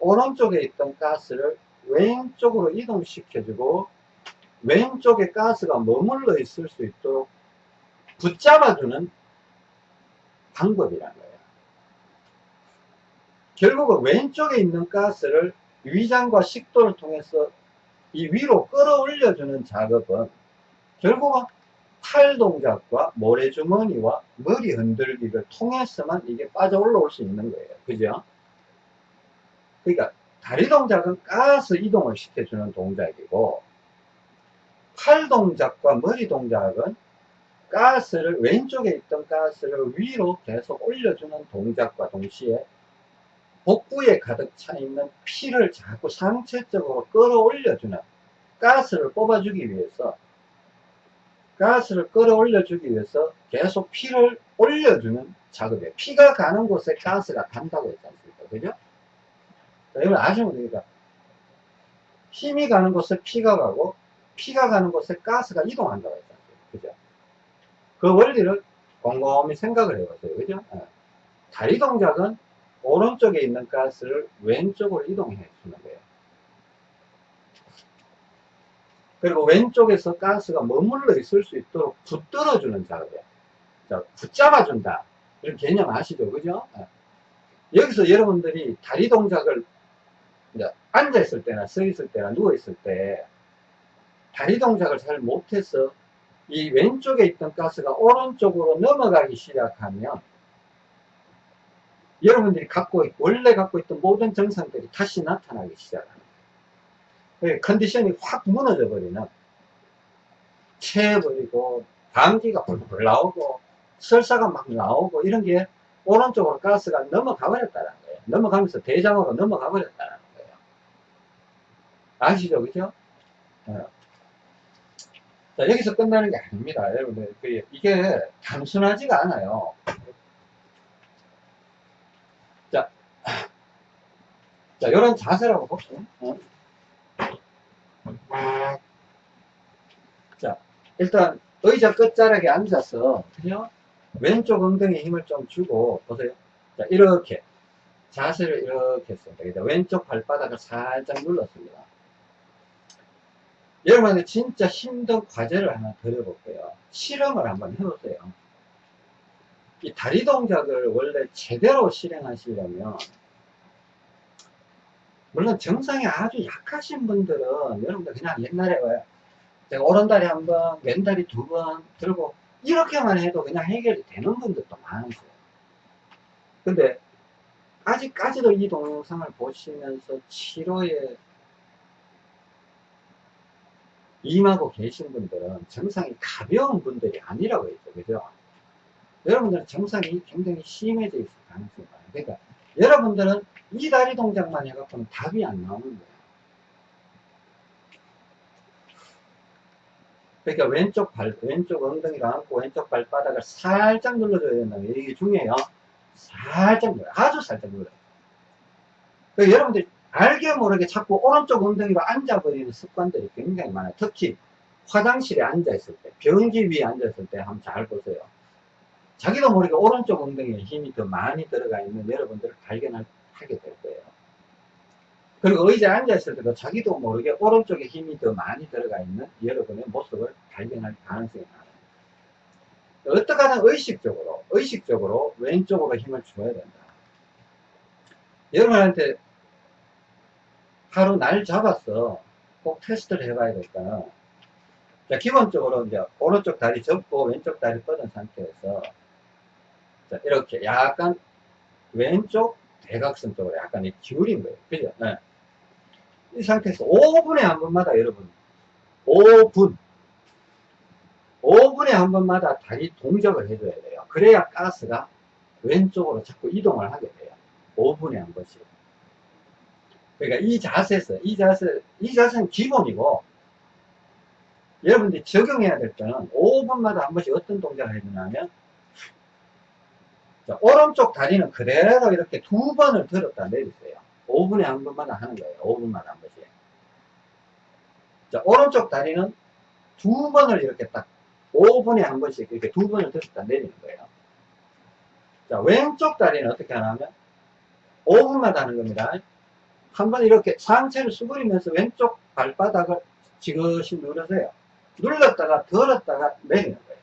오른쪽에 있던 가스를 왼쪽으로 이동시켜주고 왼쪽에 가스가 머물러 있을 수 있도록 붙잡아주는 방법이라는 거예요. 결국은 왼쪽에 있는 가스를 위장과 식도를 통해서 이 위로 끌어올려주는 작업은 결국은 팔 동작과 모래주머니와 머리 흔들기를 통해서만 이게 빠져 올라올 수 있는 거예요. 그죠? 그러니까 다리 동작은 가스 이동을 시켜주는 동작이고 팔 동작과 머리 동작은 가스를 왼쪽에 있던 가스를 위로 계속 올려주는 동작과 동시에 복부에 가득 차 있는 피를 자꾸 상체적으로 끌어올려주는 가스를 뽑아주기 위해서 가스를 끌어올려주기 위해서 계속 피를 올려주는 작업이에요. 피가 가는 곳에 가스가 간다고 했지 않습니까? 그죠? 여러분 아시면 됩니다. 힘이 가는 곳에 피가 가고 피가 가는 곳에 가스가 이동한다고 했잖아요. 그죠? 그 원리를 곰곰이 생각을 해보세요. 그죠? 네. 다리 동작은 오른쪽에 있는 가스를 왼쪽으로 이동해 주는 거예요. 그리고 왼쪽에서 가스가 머물러 있을 수 있도록 붙들어 주는 작업이에요. 자, 붙잡아 준다. 이런 개념 아시죠? 그죠? 네. 여기서 여러분들이 다리 동작을 이제 앉아 있을 때나 서 있을 때나 누워 있을 때 다리 동작을 잘 못해서 이 왼쪽에 있던 가스가 오른쪽으로 넘어가기 시작하면 여러분들이 갖고 있, 원래 갖고 있던 모든 증상들이 다시 나타나기 시작합니다. 그 컨디션이 확 무너져 버리는 체해버리고 감기가 벌벌 나오고 설사가 막 나오고 이런 게 오른쪽으로 가스가 넘어가 버렸다는 거예요. 넘어가면서 대장으로 넘어가 버렸다는 거예요. 아시죠? 그죠? 어. 자, 여기서 끝나는 게 아닙니다. 여러분들. 그, 이게 단순하지가 않아요. 자, 이런 자세라고 볼게요. 어? 자, 일단 의자 끝자락에 앉아서, 그죠? 왼쪽 엉덩이에 힘을 좀 주고, 보세요. 자, 이렇게. 자세를 이렇게 했습니다. 왼쪽 발바닥을 살짝 눌렀습니다. 여러분한테 진짜 힘든 과제를 하나 드려볼게요. 실험을 한번 해보세요. 이 다리 동작을 원래 제대로 실행하시려면 물론 정상이 아주 약하신 분들은 여러분들 그냥 옛날에 왜 제가 오른다리 한 번, 왼다리 두 번 들고 이렇게만 해도 그냥 해결이 되는 분들도 많으세요. 근데 아직까지도 이 동영상을 보시면서 치료에 임하고 계신 분들은 정상이 가벼운 분들이 아니라고 했죠. 그죠? 여러분들은 정상이 굉장히 심해져 있을 가능성이 많아요. 그러니까 여러분들은 이 다리 동작만 해갖고는 답이 안 나오는 거예요. 그러니까 왼쪽 발, 왼쪽 엉덩이를 안고 왼쪽 발바닥을 살짝 눌러줘야 된다는 게 이게 중요해요. 살짝 눌러요. 아주 살짝 눌러요. 그러니까 여러분들이 알게 모르게 자꾸 오른쪽 엉덩이로 앉아버리는 습관들이 굉장히 많아요. 특히 화장실에 앉아있을 때, 변기 위에 앉아있을 때 한번 잘 보세요. 자기도 모르게 오른쪽 엉덩이에 힘이 더 많이 들어가 있는 여러분들을 발견 하게 될 거예요. 그리고 의자에 앉아있을 때도 자기도 모르게 오른쪽에 힘이 더 많이 들어가 있는 여러분의 모습을 발견할 가능성이 많아요. 어떻게 하든 의식적으로, 의식적으로 왼쪽으로 힘을 줘야 된다. 여러분한테 하루 날 잡아서 꼭 테스트를 해봐야 될까는 자, 기본적으로 이제 오른쪽 다리 접고 왼쪽 다리 뻗은 상태에서 자, 이렇게 약간 왼쪽 대각선 쪽으로 약간 기울인 거예요. 그죠? 네. 이 상태에서 5분에 한 번마다 여러분 5분 5분에 한 번마다 다리 동작을 해줘야 돼요. 그래야 가스가 왼쪽으로 자꾸 이동을 하게 돼요. 5분에 한 번씩. 그러니까 이 자세에서, 이 자세, 이 자세는 기본이고, 여러분들이 적용해야 될 때는 5분마다 한 번씩 어떤 동작을 해주냐면, 자, 오른쪽 다리는 그대로 이렇게 두 번을 들었다 내리세요. 5분에 한 번마다 하는 거예요. 5분마다 한 번씩. 자, 오른쪽 다리는 두 번을 이렇게 딱 5분에 한 번씩 이렇게 두 번을 들었다 내리는 거예요. 자, 왼쪽 다리는 어떻게 하냐면 5분마다 하는 겁니다. 한 번 이렇게 상체를 수그리면서 왼쪽 발바닥을 지그시 누르세요. 눌렀다가 들었다가 내리는 거예요.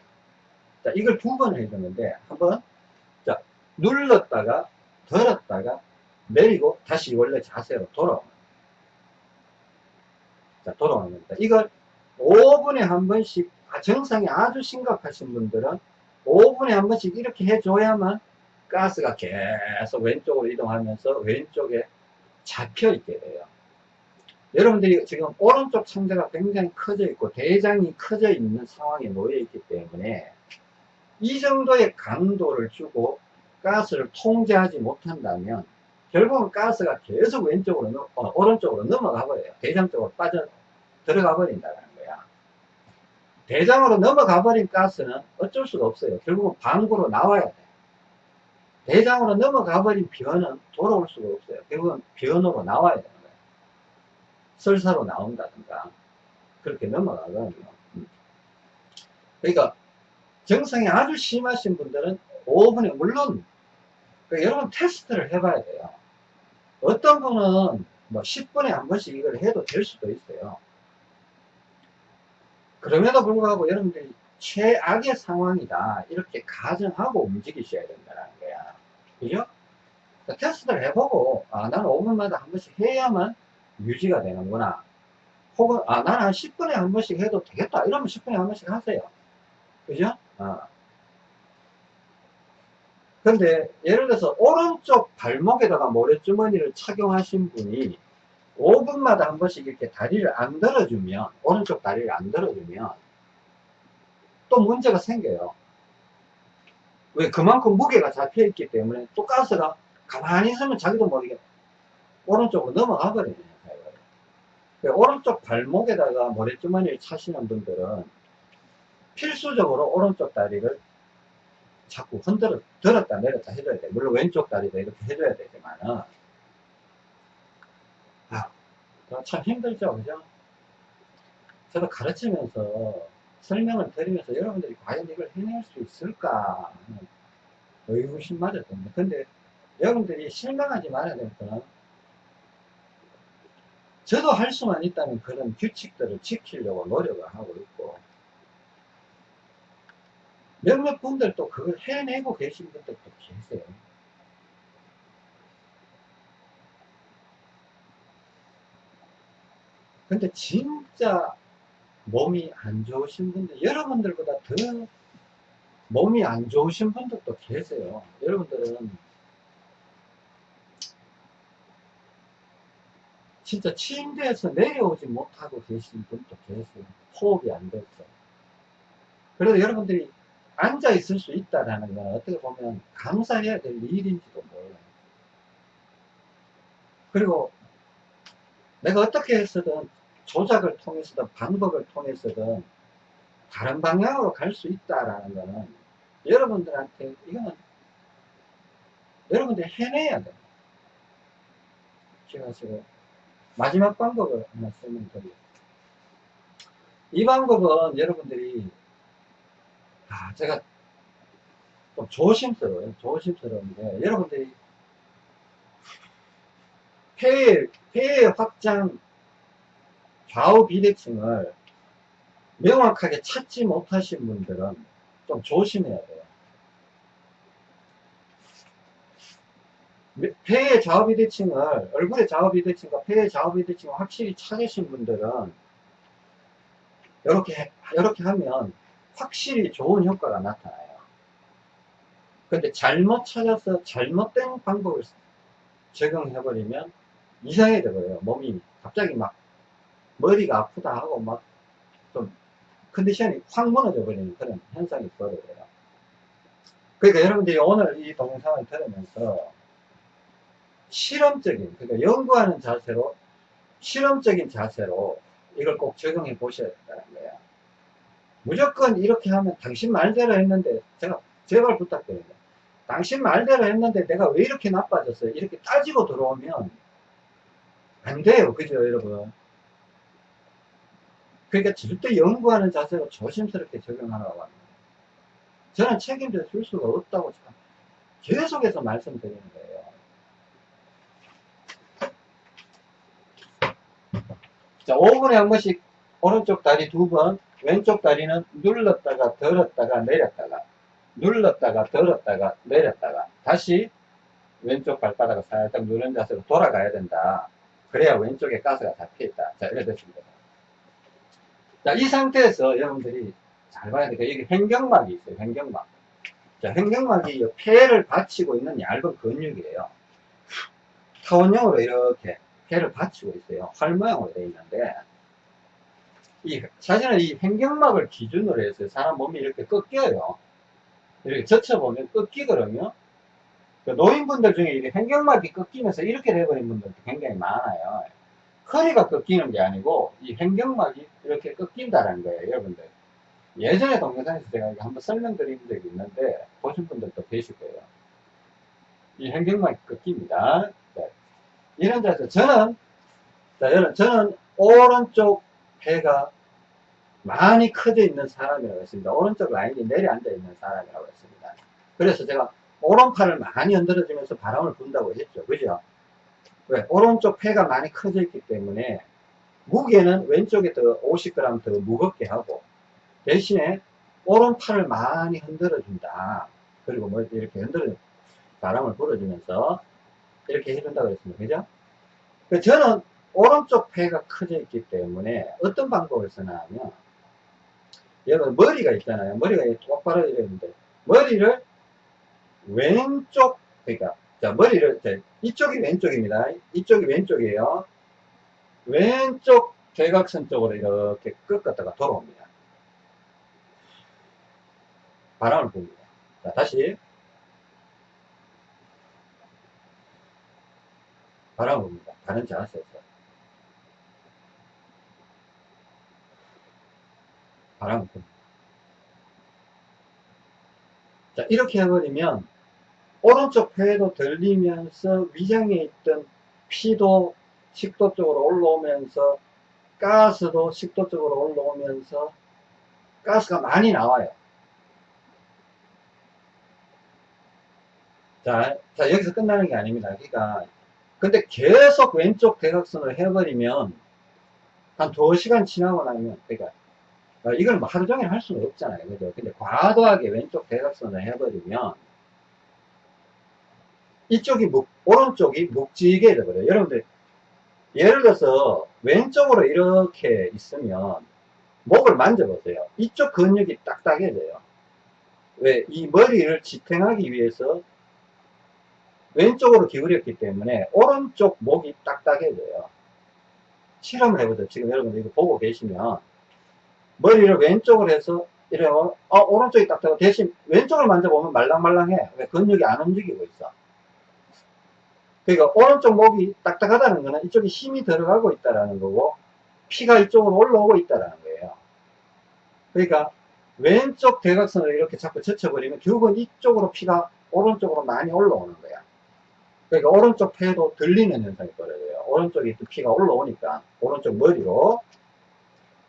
자, 이걸 두 번 해주는데, 한번, 자, 눌렀다가, 들었다가, 내리고, 다시 원래 자세로 돌아오는 자, 돌아오는 겁니다. 이걸 5분에 한 번씩, 아, 정상이 아주 심각하신 분들은 5분에 한 번씩 이렇게 해줘야만 가스가 계속 왼쪽으로 이동하면서 왼쪽에 잡혀 있게 돼요. 여러분들이 지금 오른쪽 창자가 굉장히 커져 있고 대장이 커져 있는 상황에 놓여 있기 때문에 이 정도의 강도를 주고 가스를 통제하지 못한다면 결국은 가스가 계속 왼쪽으로 어, 오른쪽으로 넘어가 버려요. 대장 쪽으로 빠져 들어가 버린다는 거야. 대장으로 넘어가 버린 가스는 어쩔 수가 없어요. 결국은 방구로 나와야 돼. 대장으로 넘어가 버린 변은 돌아올 수가 없어요. 결국은 변으로 나와야 되는 거예요. 설사로 나온다든가 그렇게 넘어가거든요. 음. 그러니까 정상이 아주 심하신 분들은 5분에 물론 그러니까 여러분 테스트를 해봐야 돼요. 어떤 분은 뭐 10분에 한 번씩 이걸 해도 될 수도 있어요. 그럼에도 불구하고 여러분들이 최악의 상황이다 이렇게 가정하고 움직이셔야 된다는 거야 그죠? 테스트를 해보고 아 나는 5분마다 한 번씩 해야만 유지가 되는구나. 혹은, 아, 나는 한 10분에 한 번씩 해도 되겠다. 이러면 10분에 한 번씩 하세요. 그죠? 어. 근데, 예를 들어서, 오른쪽 발목에다가 모래주머니를 착용하신 분이 5분마다 한 번씩 이렇게 다리를 안 들어주면, 오른쪽 다리를 안 들어주면, 또 문제가 생겨요. 왜? 그만큼 무게가 잡혀있기 때문에 또 가스가 가만히 있으면 자기도 모르게 오른쪽으로 넘어가. 그러니까 오른쪽 발목에다가 모래주머니를 차시는 분들은 필수적으로 오른쪽 다리를 자꾸 흔들어, 들었다 내렸다 해줘야 돼. 물론 왼쪽 다리도 이렇게 해줘야 되지만은, 아, 참 힘들죠, 그죠? 저도 가르치면서 설명을 드리면서 여러분들이 과연 이걸 해낼 수 있을까 하는 의구심 맞았거든요. 근데 여러분들이 실망하지 말아야 될 거는 저도 할 수만 있다면 그런 규칙들을 지키려고 노력을 하고 있고 몇몇 분들도 그걸 해내고 계신 분들도 계세요. 근데 진짜 몸이 안 좋으신 분들, 여러분들보다 더 몸이 안 좋으신 분들도 계세요. 여러분들은 진짜 침대에서 내려오지 못하고 계신 분도 계세요. 호흡이 안 돼서. 그래도 여러분들이 앉아 있을 수 있다라는 건 어떻게 보면 감사해야 될 일인지도 몰라요. 그리고 내가 어떻게 해서든 조작을 통해서든 방법을 통해서든 다른 방향으로 갈 수 있다라는 거는 여러분들한테 이거는 여러분들이 해내야 돼요. 제가 지금 마지막 방법을 하나 설명드릴게요. 이 방법은 여러분들이 아 제가 좀 조심스러워요. 조심스러운데 여러분들이 폐의 폐의 확장 좌우 비대칭을 명확하게 찾지 못하신 분들은 좀 조심해야 돼요. 폐의 좌우 비대칭을 얼굴의 좌우 비대칭과 폐의 좌우 비대칭을 확실히 찾으신 분들은 이렇게 이렇게 하면 확실히 좋은 효과가 나타나요. 근데 잘못 찾아서 잘못된 방법을 적용해버리면 이상해져 버려요. 몸이 갑자기 막 머리가 아프다 하고 막 좀 컨디션이 확 무너져 버리는 그런 현상이 벌어져요. 그러니까 여러분들이 오늘 이 동영상을 들으면서 실험적인, 그러니까 연구하는 자세로, 실험적인 자세로 이걸 꼭 적용해 보셔야 된다는 거예요. 무조건 이렇게 하면 당신 말대로 했는데, 제가 제발 부탁드립니다. 당신 말대로 했는데 내가 왜 이렇게 나빠졌어요? 이렇게 따지고 들어오면 안 돼요. 그죠, 여러분? 그러니까 절대 연구하는 자세로 조심스럽게 적용하라고 합니다. 저는 책임져 줄 수가 없다고 계속해서 말씀드리는 거예요. 자, 5분에 한 번씩 오른쪽 다리 두 번, 왼쪽 다리는 눌렀다가 들었다가 내렸다가, 눌렀다가 들었다가 내렸다가, 다시 왼쪽 발바닥을 살짝 누른 자세로 돌아가야 된다. 그래야 왼쪽에 가스가 잡혀있다. 자, 이래 됐습니다. 자, 이 상태에서 여러분들이 잘 봐야 돼요. 여기 횡경막이 있어요. 횡경막. 자, 횡경막이 폐를 받치고 있는 얇은 근육이에요. 타원형으로 이렇게 폐를 받치고 있어요. 활 모양으로 되어 있는데, 이, 사실은 이 횡경막을 기준으로 해서 사람 몸이 이렇게 꺾여요. 이렇게 젖혀보면 꺾이거든요. 그 노인분들 중에 이렇게 횡경막이 꺾이면서 이렇게 돼버린 분들도 굉장히 많아요. 허리가 꺾이는 게 아니고 이 횡경막이 이렇게 꺾인다는 거예요 여러분들 예전에 동영상에서 제가 한번 설명드린 적이 있는데 보신 분들도 계실 거예요 이 횡경막이 꺾입니다 네. 이런 자세 저는 자 여러분 저는 오른쪽 배가 많이 커져 있는 사람이라고 했습니다 오른쪽 라인이 내려앉아 있는 사람이라고 했습니다 그래서 제가 오른팔을 많이 흔들어 주면서 바람을 분다고 했죠 그죠 왜? 오른쪽 폐가 많이 커져 있기 때문에 무게는 왼쪽에 더 50g 더 무겁게 하고 대신에 오른팔을 많이 흔들어 준다. 그리고 뭐 이렇게 흔들어 바람을 불어주면서 이렇게 해준다고 했습니다. 그죠? 저는 오른쪽 폐가 커져 있기 때문에 어떤 방법을 쓰나 하면 여러분 머리가 있잖아요. 머리가 똑바로 이랬는데 머리를 왼쪽 그러니까 자 머리를 자, 이쪽이 왼쪽입니다. 이쪽이 왼쪽이에요. 왼쪽 대각선 쪽으로 이렇게 꺾었다가 돌아옵니다. 바람을 붑니다. 자 다시 바람을 붑니다. 다른 자세에서 붑니다. 자 이렇게 해버리면 오른쪽 폐도 들리면서 위장에 있던 피도 식도 쪽으로 올라오면서 가스도 식도 쪽으로 올라오면서 가스가 많이 나와요. 자, 자 여기서 끝나는 게 아닙니다. 그러니까 근데 계속 왼쪽 대각선을 해버리면 한 2시간 지나고 나면 그러니까 어, 이걸 뭐 하루 종일 할 수는 없잖아요. 그죠? 근데 과도하게 왼쪽 대각선을 해버리면 이쪽이 묵, 오른쪽이 묵직해 져버려요. 여러분들 예를 들어서 왼쪽으로 이렇게 있으면 목을 만져보세요. 이쪽 근육이 딱딱해져요. 왜? 이 머리를 지탱하기 위해서 왼쪽으로 기울였기 때문에 오른쪽 목이 딱딱해져요. 실험을 해보죠. 지금 여러분들 이거 보고 계시면 머리를 왼쪽으로 해서 이래 어, 어 오른쪽이 딱딱하고 대신 왼쪽을 만져보면 말랑말랑해. 왜? 근육이 안 움직이고 있어. 그러니까 오른쪽 목이 딱딱하다는 거는 이쪽에 힘이 들어가고 있다는 거고 피가 이쪽으로 올라오고 있다는 거예요. 그러니까 왼쪽 대각선을 이렇게 자꾸 젖혀버리면 결국은 이쪽으로 피가 오른쪽으로 많이 올라오는 거야. 그러니까 오른쪽 폐도 들리는 현상이 벌어져요. 오른쪽에 또 피가 올라오니까 오른쪽 머리로.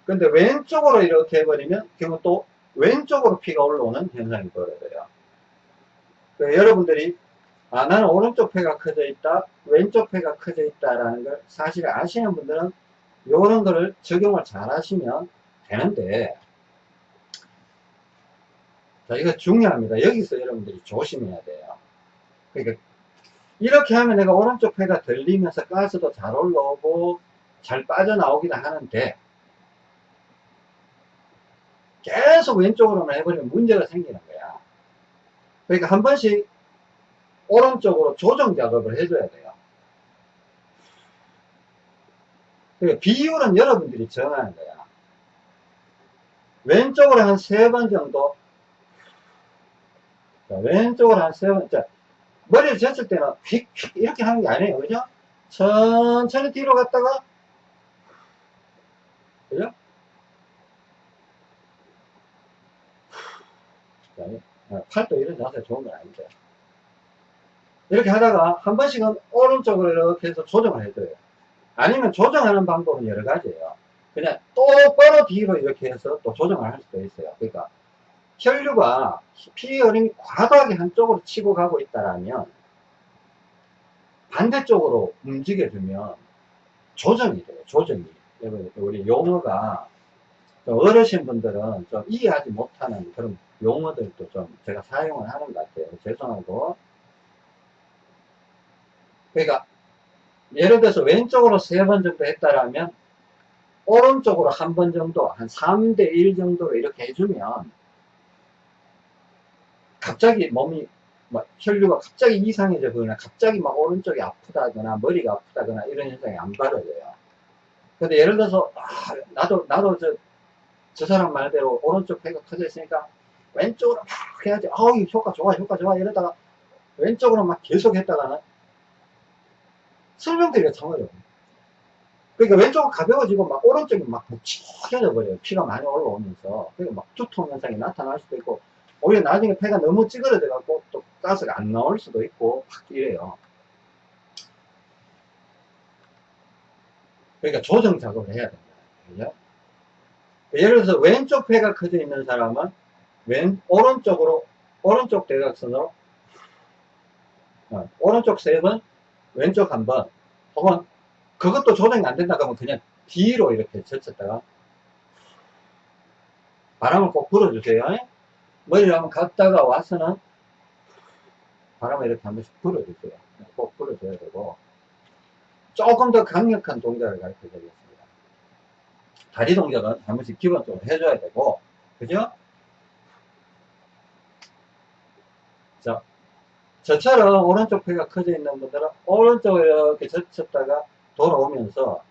근데 왼쪽으로 이렇게 해버리면 결국 또 왼쪽으로 피가 올라오는 현상이 벌어져요. 그러니까 여러분들이 아 나는 오른쪽 폐가 커져 있다 왼쪽 폐가 커져 있다라는 걸 사실 아시는 분들은 이런 거를 적용을 잘 하시면 되는데 자 이거 중요합니다 여기서 여러분들이 조심해야 돼요 그러니까 이렇게 하면 내가 오른쪽 폐가 들리면서 가스도 잘 올라오고 잘 빠져나오기도 하는데 계속 왼쪽으로만 해버리면 문제가 생기는 거야 그러니까 한 번씩 오른쪽으로 조정 작업을 해줘야 돼요. 그러니까 비율은 여러분들이 정하는 거야. 왼쪽으로 한 세 번 정도, 자, 왼쪽으로 한 세 번, 자, 머리를 젖을 때는 휙, 휙 이렇게 하는 게 아니에요. 그죠? 천천히 뒤로 갔다가, 그죠? 자, 어, 팔도 이런 자세 좋은 건 아니죠. 이렇게 하다가 한 번씩은 오른쪽으로 이렇게 해서 조정을 해줘요. 아니면 조정하는 방법은 여러 가지예요. 그냥 똑바로 뒤로 이렇게 해서 또 조정을 할 수도 있어요. 그러니까 혈류가 피 흐름이 과도하게 한쪽으로 치고 가고 있다라면 반대쪽으로 움직여주면 조정이 돼요. 조정이. 우리 용어가 어르신 분들은 좀 이해하지 못하는 그런 용어들도 좀 제가 사용을 하는 것 같아요. 죄송하고 그러니까 예를 들어서 왼쪽으로 세 번 정도 했다라면 오른쪽으로 한 번 정도 한 3대 1 정도로 이렇게 해주면 갑자기 몸이 막 혈류가 갑자기 이상해져 보거나 갑자기 막 오른쪽이 아프다거나 머리가 아프다거나 이런 현상이 안 벌어져요. 근데 예를 들어서 아, 나도 나도 저, 저 사람 말대로 오른쪽 배가 커져 있으니까 왼쪽으로 막 해야지 아우 효과 좋아 효과 좋아 이러다가 왼쪽으로 막 계속 했다가는 설명드리기가 참 어려워. 그러니까 왼쪽은 가벼워지고 막 오른쪽이 막 묵직해져 버려요. 피가 많이 올라오면서. 그러니까 막 두통 현상이 나타날 수도 있고, 오히려 나중에 폐가 너무 찌그러져 갖고 또 가스가 안 나올 수도 있고, 막 이래요. 그러니까 조정 작업을 해야 된다. 그죠? 예를 들어서 왼쪽 폐가 커져 있는 사람은 왼, 오른쪽으로, 오른쪽 대각선으로, 어, 오른쪽 세 번, 왼쪽 한 번, 혹은 그것도 조정이 안 된다 그러면 그냥 뒤로 이렇게 젖혔다가 바람을 꼭 불어주세요. 머리를 한번 갔다가 와서는 바람을 이렇게 한 번씩 불어주세요. 꼭 불어줘야 되고 조금 더 강력한 동작을 가르쳐 드리겠습니다. 다리 동작은 한 번씩 기본적으로 해줘야 되고, 그죠? 자, 저처럼 오른쪽 폐가 커져 있는 분들은 오른쪽으로 이렇게 젖혔다가 돌아오면서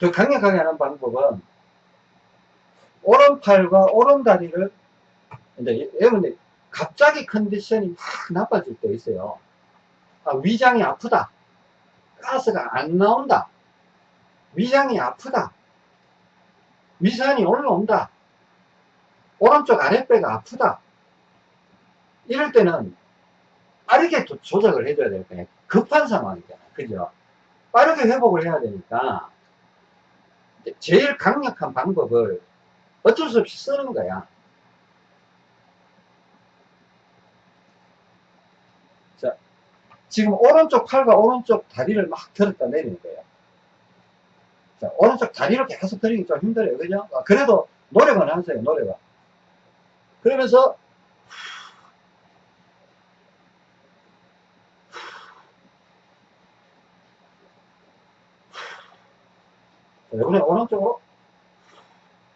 더 강력하게 하는 방법은 오른팔과 오른다리를 이제 여러분들 갑자기 컨디션이 막 나빠질 때 있어요. 아, 위장이 아프다. 가스가 안 나온다. 위장이 아프다. 위산이 올라온다. 오른쪽 아랫배가 아프다. 이럴 때는 빠르게 조- 조작을 해줘야 될 거예요. 급한 상황이잖아. 그죠? 빠르게 회복을 해야 되니까 제일 강력한 방법을 어쩔 수 없이 쓰는 거야. 자, 지금 오른쪽 팔과 오른쪽 다리를 막 들었다 내리는 거예요. 자, 오른쪽 다리를 계속 들이기 좀 힘들어요. 그죠? 아, 그래도 노력은 하세요, 노력은. 그러면서 자, 이번에 오른쪽으로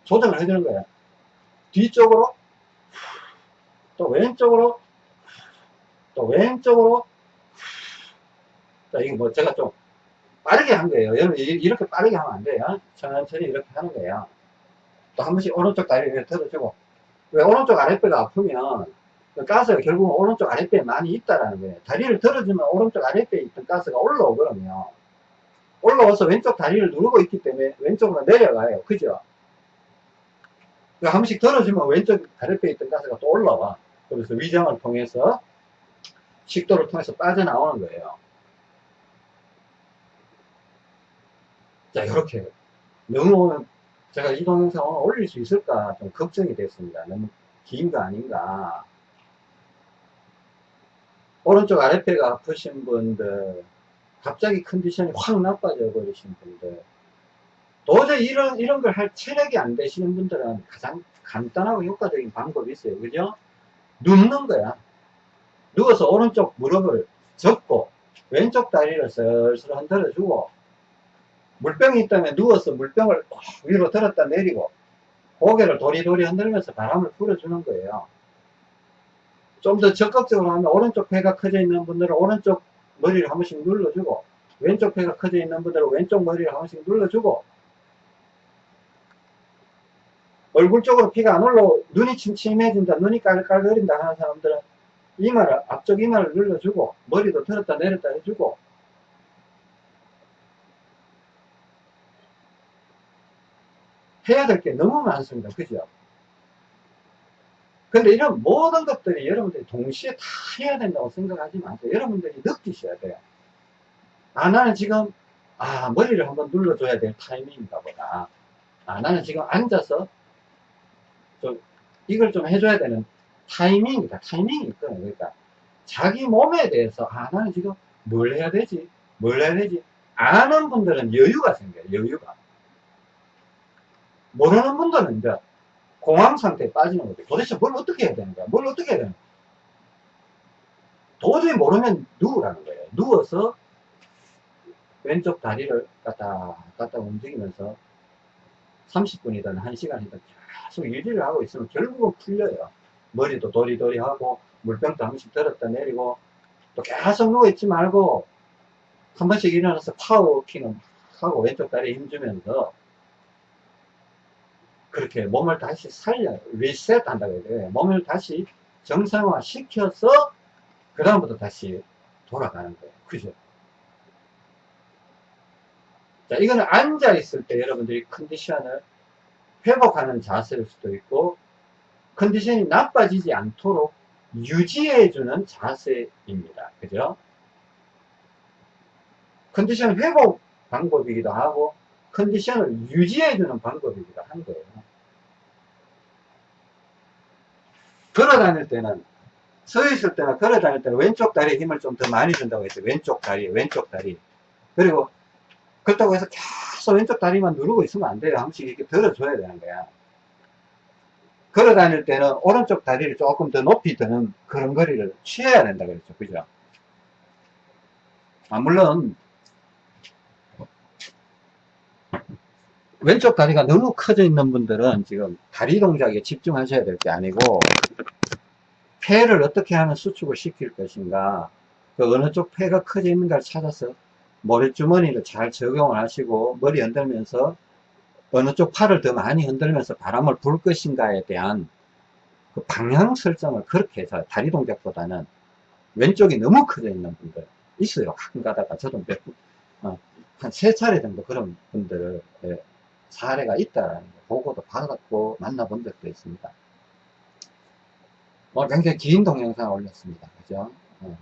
조정을 해주는 거예요. 뒤쪽으로 또 왼쪽으로 또 왼쪽으로 자 이거 뭐 제가 좀 빠르게 한 거예요. 여러분 이- 이렇게 빠르게 하면 안 돼요. 천천히 이렇게 하는 거예요. 또 한 번씩 오른쪽 다리 위에 들어주고 왜 오른쪽 아랫배가 아프면 그 가스가 결국은 오른쪽 아랫배에 많이 있다라는 거예요. 다리를 들어주면 오른쪽 아랫배에 있던 가스가 올라오거든요. 올라와서 왼쪽 다리를 누르고 있기 때문에 왼쪽으로 내려가요. 그죠? 그한 번씩 들어주면 왼쪽 아랫배에 있던 가스가 또 올라와. 그래서 위장을 통해서 식도를 통해서 빠져나오는 거예요. 자, 이렇게. 너무 제가 이 동영상 오늘 올릴 수 있을까 좀 걱정이 됐습니다. 너무 긴 거 아닌가. 오른쪽 아랫배가 아프신 분들, 갑자기 컨디션이 확 나빠져 버리신 분들, 도저히 이런, 이런 걸 할 체력이 안 되시는 분들은 가장 간단하고 효과적인 방법이 있어요. 그죠? 눕는 거야. 누워서 오른쪽 무릎을 접고, 왼쪽 다리를 슬슬 흔들어 주고, 물병이 있다면 누워서 물병을 위로 들었다 내리고, 고개를 도리도리 흔들면서 바람을 불어주는 거예요. 좀 더 적극적으로 하면 오른쪽 폐가 커져 있는 분들은 오른쪽 머리를 한 번씩 눌러주고, 왼쪽 폐가 커져 있는 분들은 왼쪽 머리를 한 번씩 눌러주고, 얼굴 쪽으로 피가 안 올라오, 눈이 침침해진다, 눈이 깔깔거린다 하는 사람들은 이마를, 앞쪽 이마를 눌러주고, 머리도 들었다 내렸다 해주고, 해야 될 게 너무 많습니다. 그죠? 근데 이런 모든 것들이 여러분들이 동시에 다 해야 된다고 생각하지 마세요. 여러분들이 느끼셔야 돼요. 아, 나는 지금, 아, 머리를 한번 눌러줘야 될 타이밍인가 보다. 아, 나는 지금 앉아서 좀, 이걸 좀 해줘야 되는 타이밍이다. 타이밍이 있거든요. 그러니까, 자기 몸에 대해서, 아, 나는 지금 뭘 해야 되지? 뭘 해야 되지? 아는 분들은 여유가 생겨요. 여유가. 모르는 분들은 이제 공황 상태에 빠지는 거죠. 도대체 뭘 어떻게 해야 되는 거야? 뭘 어떻게 해야 되는 거야? 도저히 모르면 누우라는 거예요. 누워서 왼쪽 다리를 갖다, 갖다 움직이면서 30분이든 1시간이든 계속 유지를 하고 있으면 결국은 풀려요. 머리도 도리도리 하고, 물병도 한 번씩 들었다 내리고, 또 계속 누워있지 말고, 한 번씩 일어나서 파워워킹을 하고 왼쪽 다리에 힘주면서, 그렇게 몸을 다시 살려, 리셋 한다고 해야 돼요. 몸을 다시 정상화 시켜서, 그 다음부터 다시 돌아가는 거예요. 그죠? 자, 이거는 앉아 있을 때 여러분들이 컨디션을 회복하는 자세일 수도 있고, 컨디션이 나빠지지 않도록 유지해주는 자세입니다. 그죠? 컨디션 회복 방법이기도 하고, 컨디션을 유지해주는 방법이기도 한 거예요. 걸어 다닐 때는, 서 있을 때나 걸어 다닐 때는 왼쪽 다리에 힘을 좀 더 많이 준다고 했어요. 왼쪽 다리, 왼쪽 다리. 그리고, 그렇다고 해서 계속 왼쪽 다리만 누르고 있으면 안 돼요. 한 번씩 이렇게 들어줘야 되는 거야. 걸어 다닐 때는 오른쪽 다리를 조금 더 높이 드는 그런 거리를 취해야 된다 그랬죠. 그죠? 아, 물론, 왼쪽 다리가 너무 커져 있는 분들은 지금 다리 동작에 집중하셔야 될 게 아니고, 폐를 어떻게 하면 수축을 시킬 것인가, 그 어느 쪽 폐가 커져 있는가를 찾아서 머리주머니를 잘 적용을 하시고, 머리 흔들면서 어느 쪽 팔을 더 많이 흔들면서 바람을 불 것인가에 대한 그 방향 설정을 그렇게 해서 다리 동작보다는 왼쪽이 너무 커져 있는 분들 있어요. 가끔 가다가 저도 몇, 어, 한세 차례 정도 그런 분들 의 사례가 있다라는 거 보고도 받았고 만나본 적도 있습니다. 어, 굉장히 긴 동영상 올렸습니다. 그죠? 어.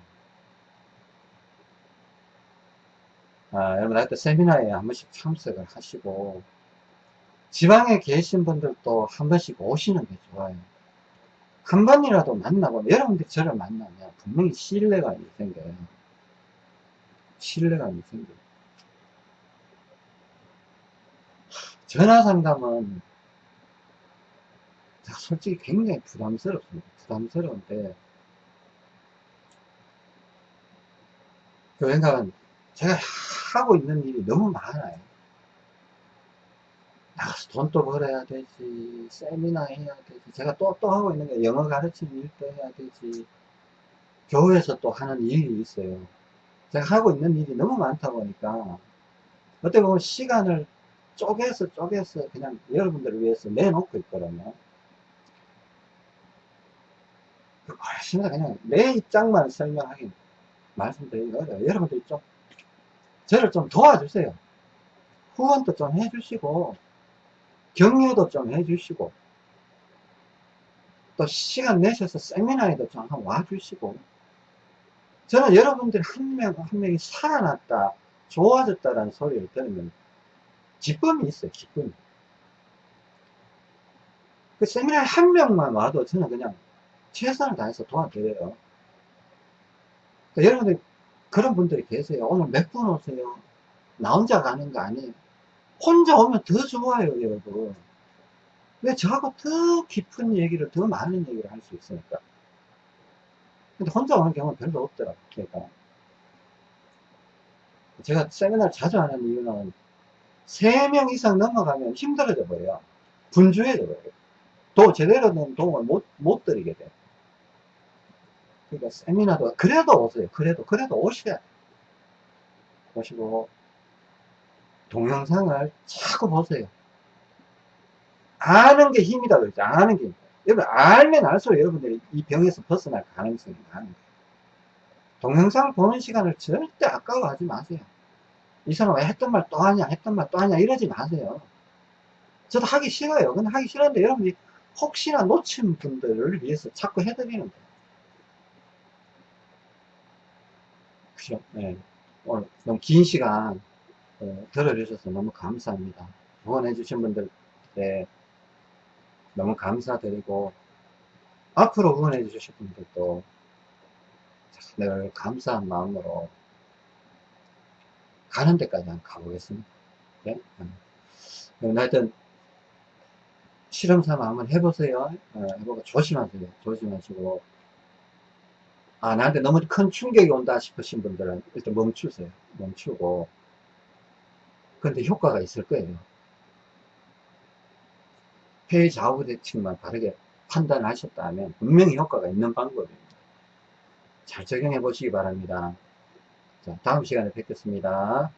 아, 여러분, 하여튼 세미나에 한 번씩 참석을 하시고, 지방에 계신 분들도 한 번씩 오시는 게 좋아요. 한 번이라도 만나보면, 여러분들이 저를 만나면 분명히 신뢰감이 생겨요. 신뢰감이 생겨요. 전화 상담은 솔직히 굉장히 부담스럽습니다. 부담스러운데, 그 생각은 제가 하고 있는 일이 너무 많아요. 나가서 돈도 벌어야 되지, 세미나 해야 되지, 제가 또, 또 하고 있는 게 영어 가르치는 일도 해야 되지, 교회에서 또 하는 일이 있어요. 제가 하고 있는 일이 너무 많다 보니까, 어떻게 보면 시간을 쪼개서 쪼개서 그냥 여러분들을 위해서 내놓고 있거든요. 훨씬 더 그냥 내 입장만 설명하기 말씀드리기 어려워요. 여러분들이 좀, 저를 좀 도와주세요. 후원도 좀 해주시고, 격려도 좀 해주시고, 또 시간 내셔서 세미나에도 좀 한번 와주시고, 저는 여러분들이 한 명, 한 명이 살아났다, 좋아졌다라는 소리를 들으면 기쁨이 있어요, 기쁨이. 그 세미나에 한 명만 와도 저는 그냥 최선을 다해서 도와드려요. 그러니까 여러분들 그런 분들이 계세요. 오늘 몇 분 오세요? 나 혼자 가는 거 아니에요. 혼자 오면 더 좋아요, 여러분. 왜 저하고 더 깊은 얘기를, 더 많은 얘기를 할 수 있으니까. 근데 혼자 오는 경우는 별로 없더라고요. 제가 세미나를 자주 하는 이유는 3명 이상 넘어가면 힘들어져 버려요. 분주해져 버려요. 또 제대로 된 도움을 못, 못 드리게 돼요. 그러니까 세미나도, 그래도 오세요. 그래도, 그래도 오셔야 돼요. 오시고, 동영상을 자꾸 보세요. 아는 게 힘이다 그랬죠. 아는 게. 여러분, 알면 알수록 여러분들이 이 병에서 벗어날 가능성이 많은 거예요. 동영상 보는 시간을 절대 아까워하지 마세요. 이 사람 왜 했던 말 또 하냐, 했던 말 또 하냐, 이러지 마세요. 저도 하기 싫어요. 근데 하기 싫은데 여러분이 혹시나 놓친 분들을 위해서 자꾸 해드리는 거예요. 그죠? 네. 오늘 너무 긴 시간 어, 들어주셔서 너무 감사합니다. 후원해 주신 분들 네, 너무 감사드리고 앞으로 후원해 주실 분들도 늘 감사한 마음으로 가는 데까지 한번 가보겠습니다. 네? 음. 하여튼 실험 삼아 한번 해보세요. 어, 해보고 조심하세요. 조심하시고 아 나한테 너무 큰 충격이 온다 싶으신 분들은 일단 멈추세요. 멈추고 근데 효과가 있을 거예요. 폐 좌우 대칭만 바르게 판단하셨다면 분명히 효과가 있는 방법입니다. 잘 적용해 보시기 바랍니다. 자, 다음 시간에 뵙겠습니다.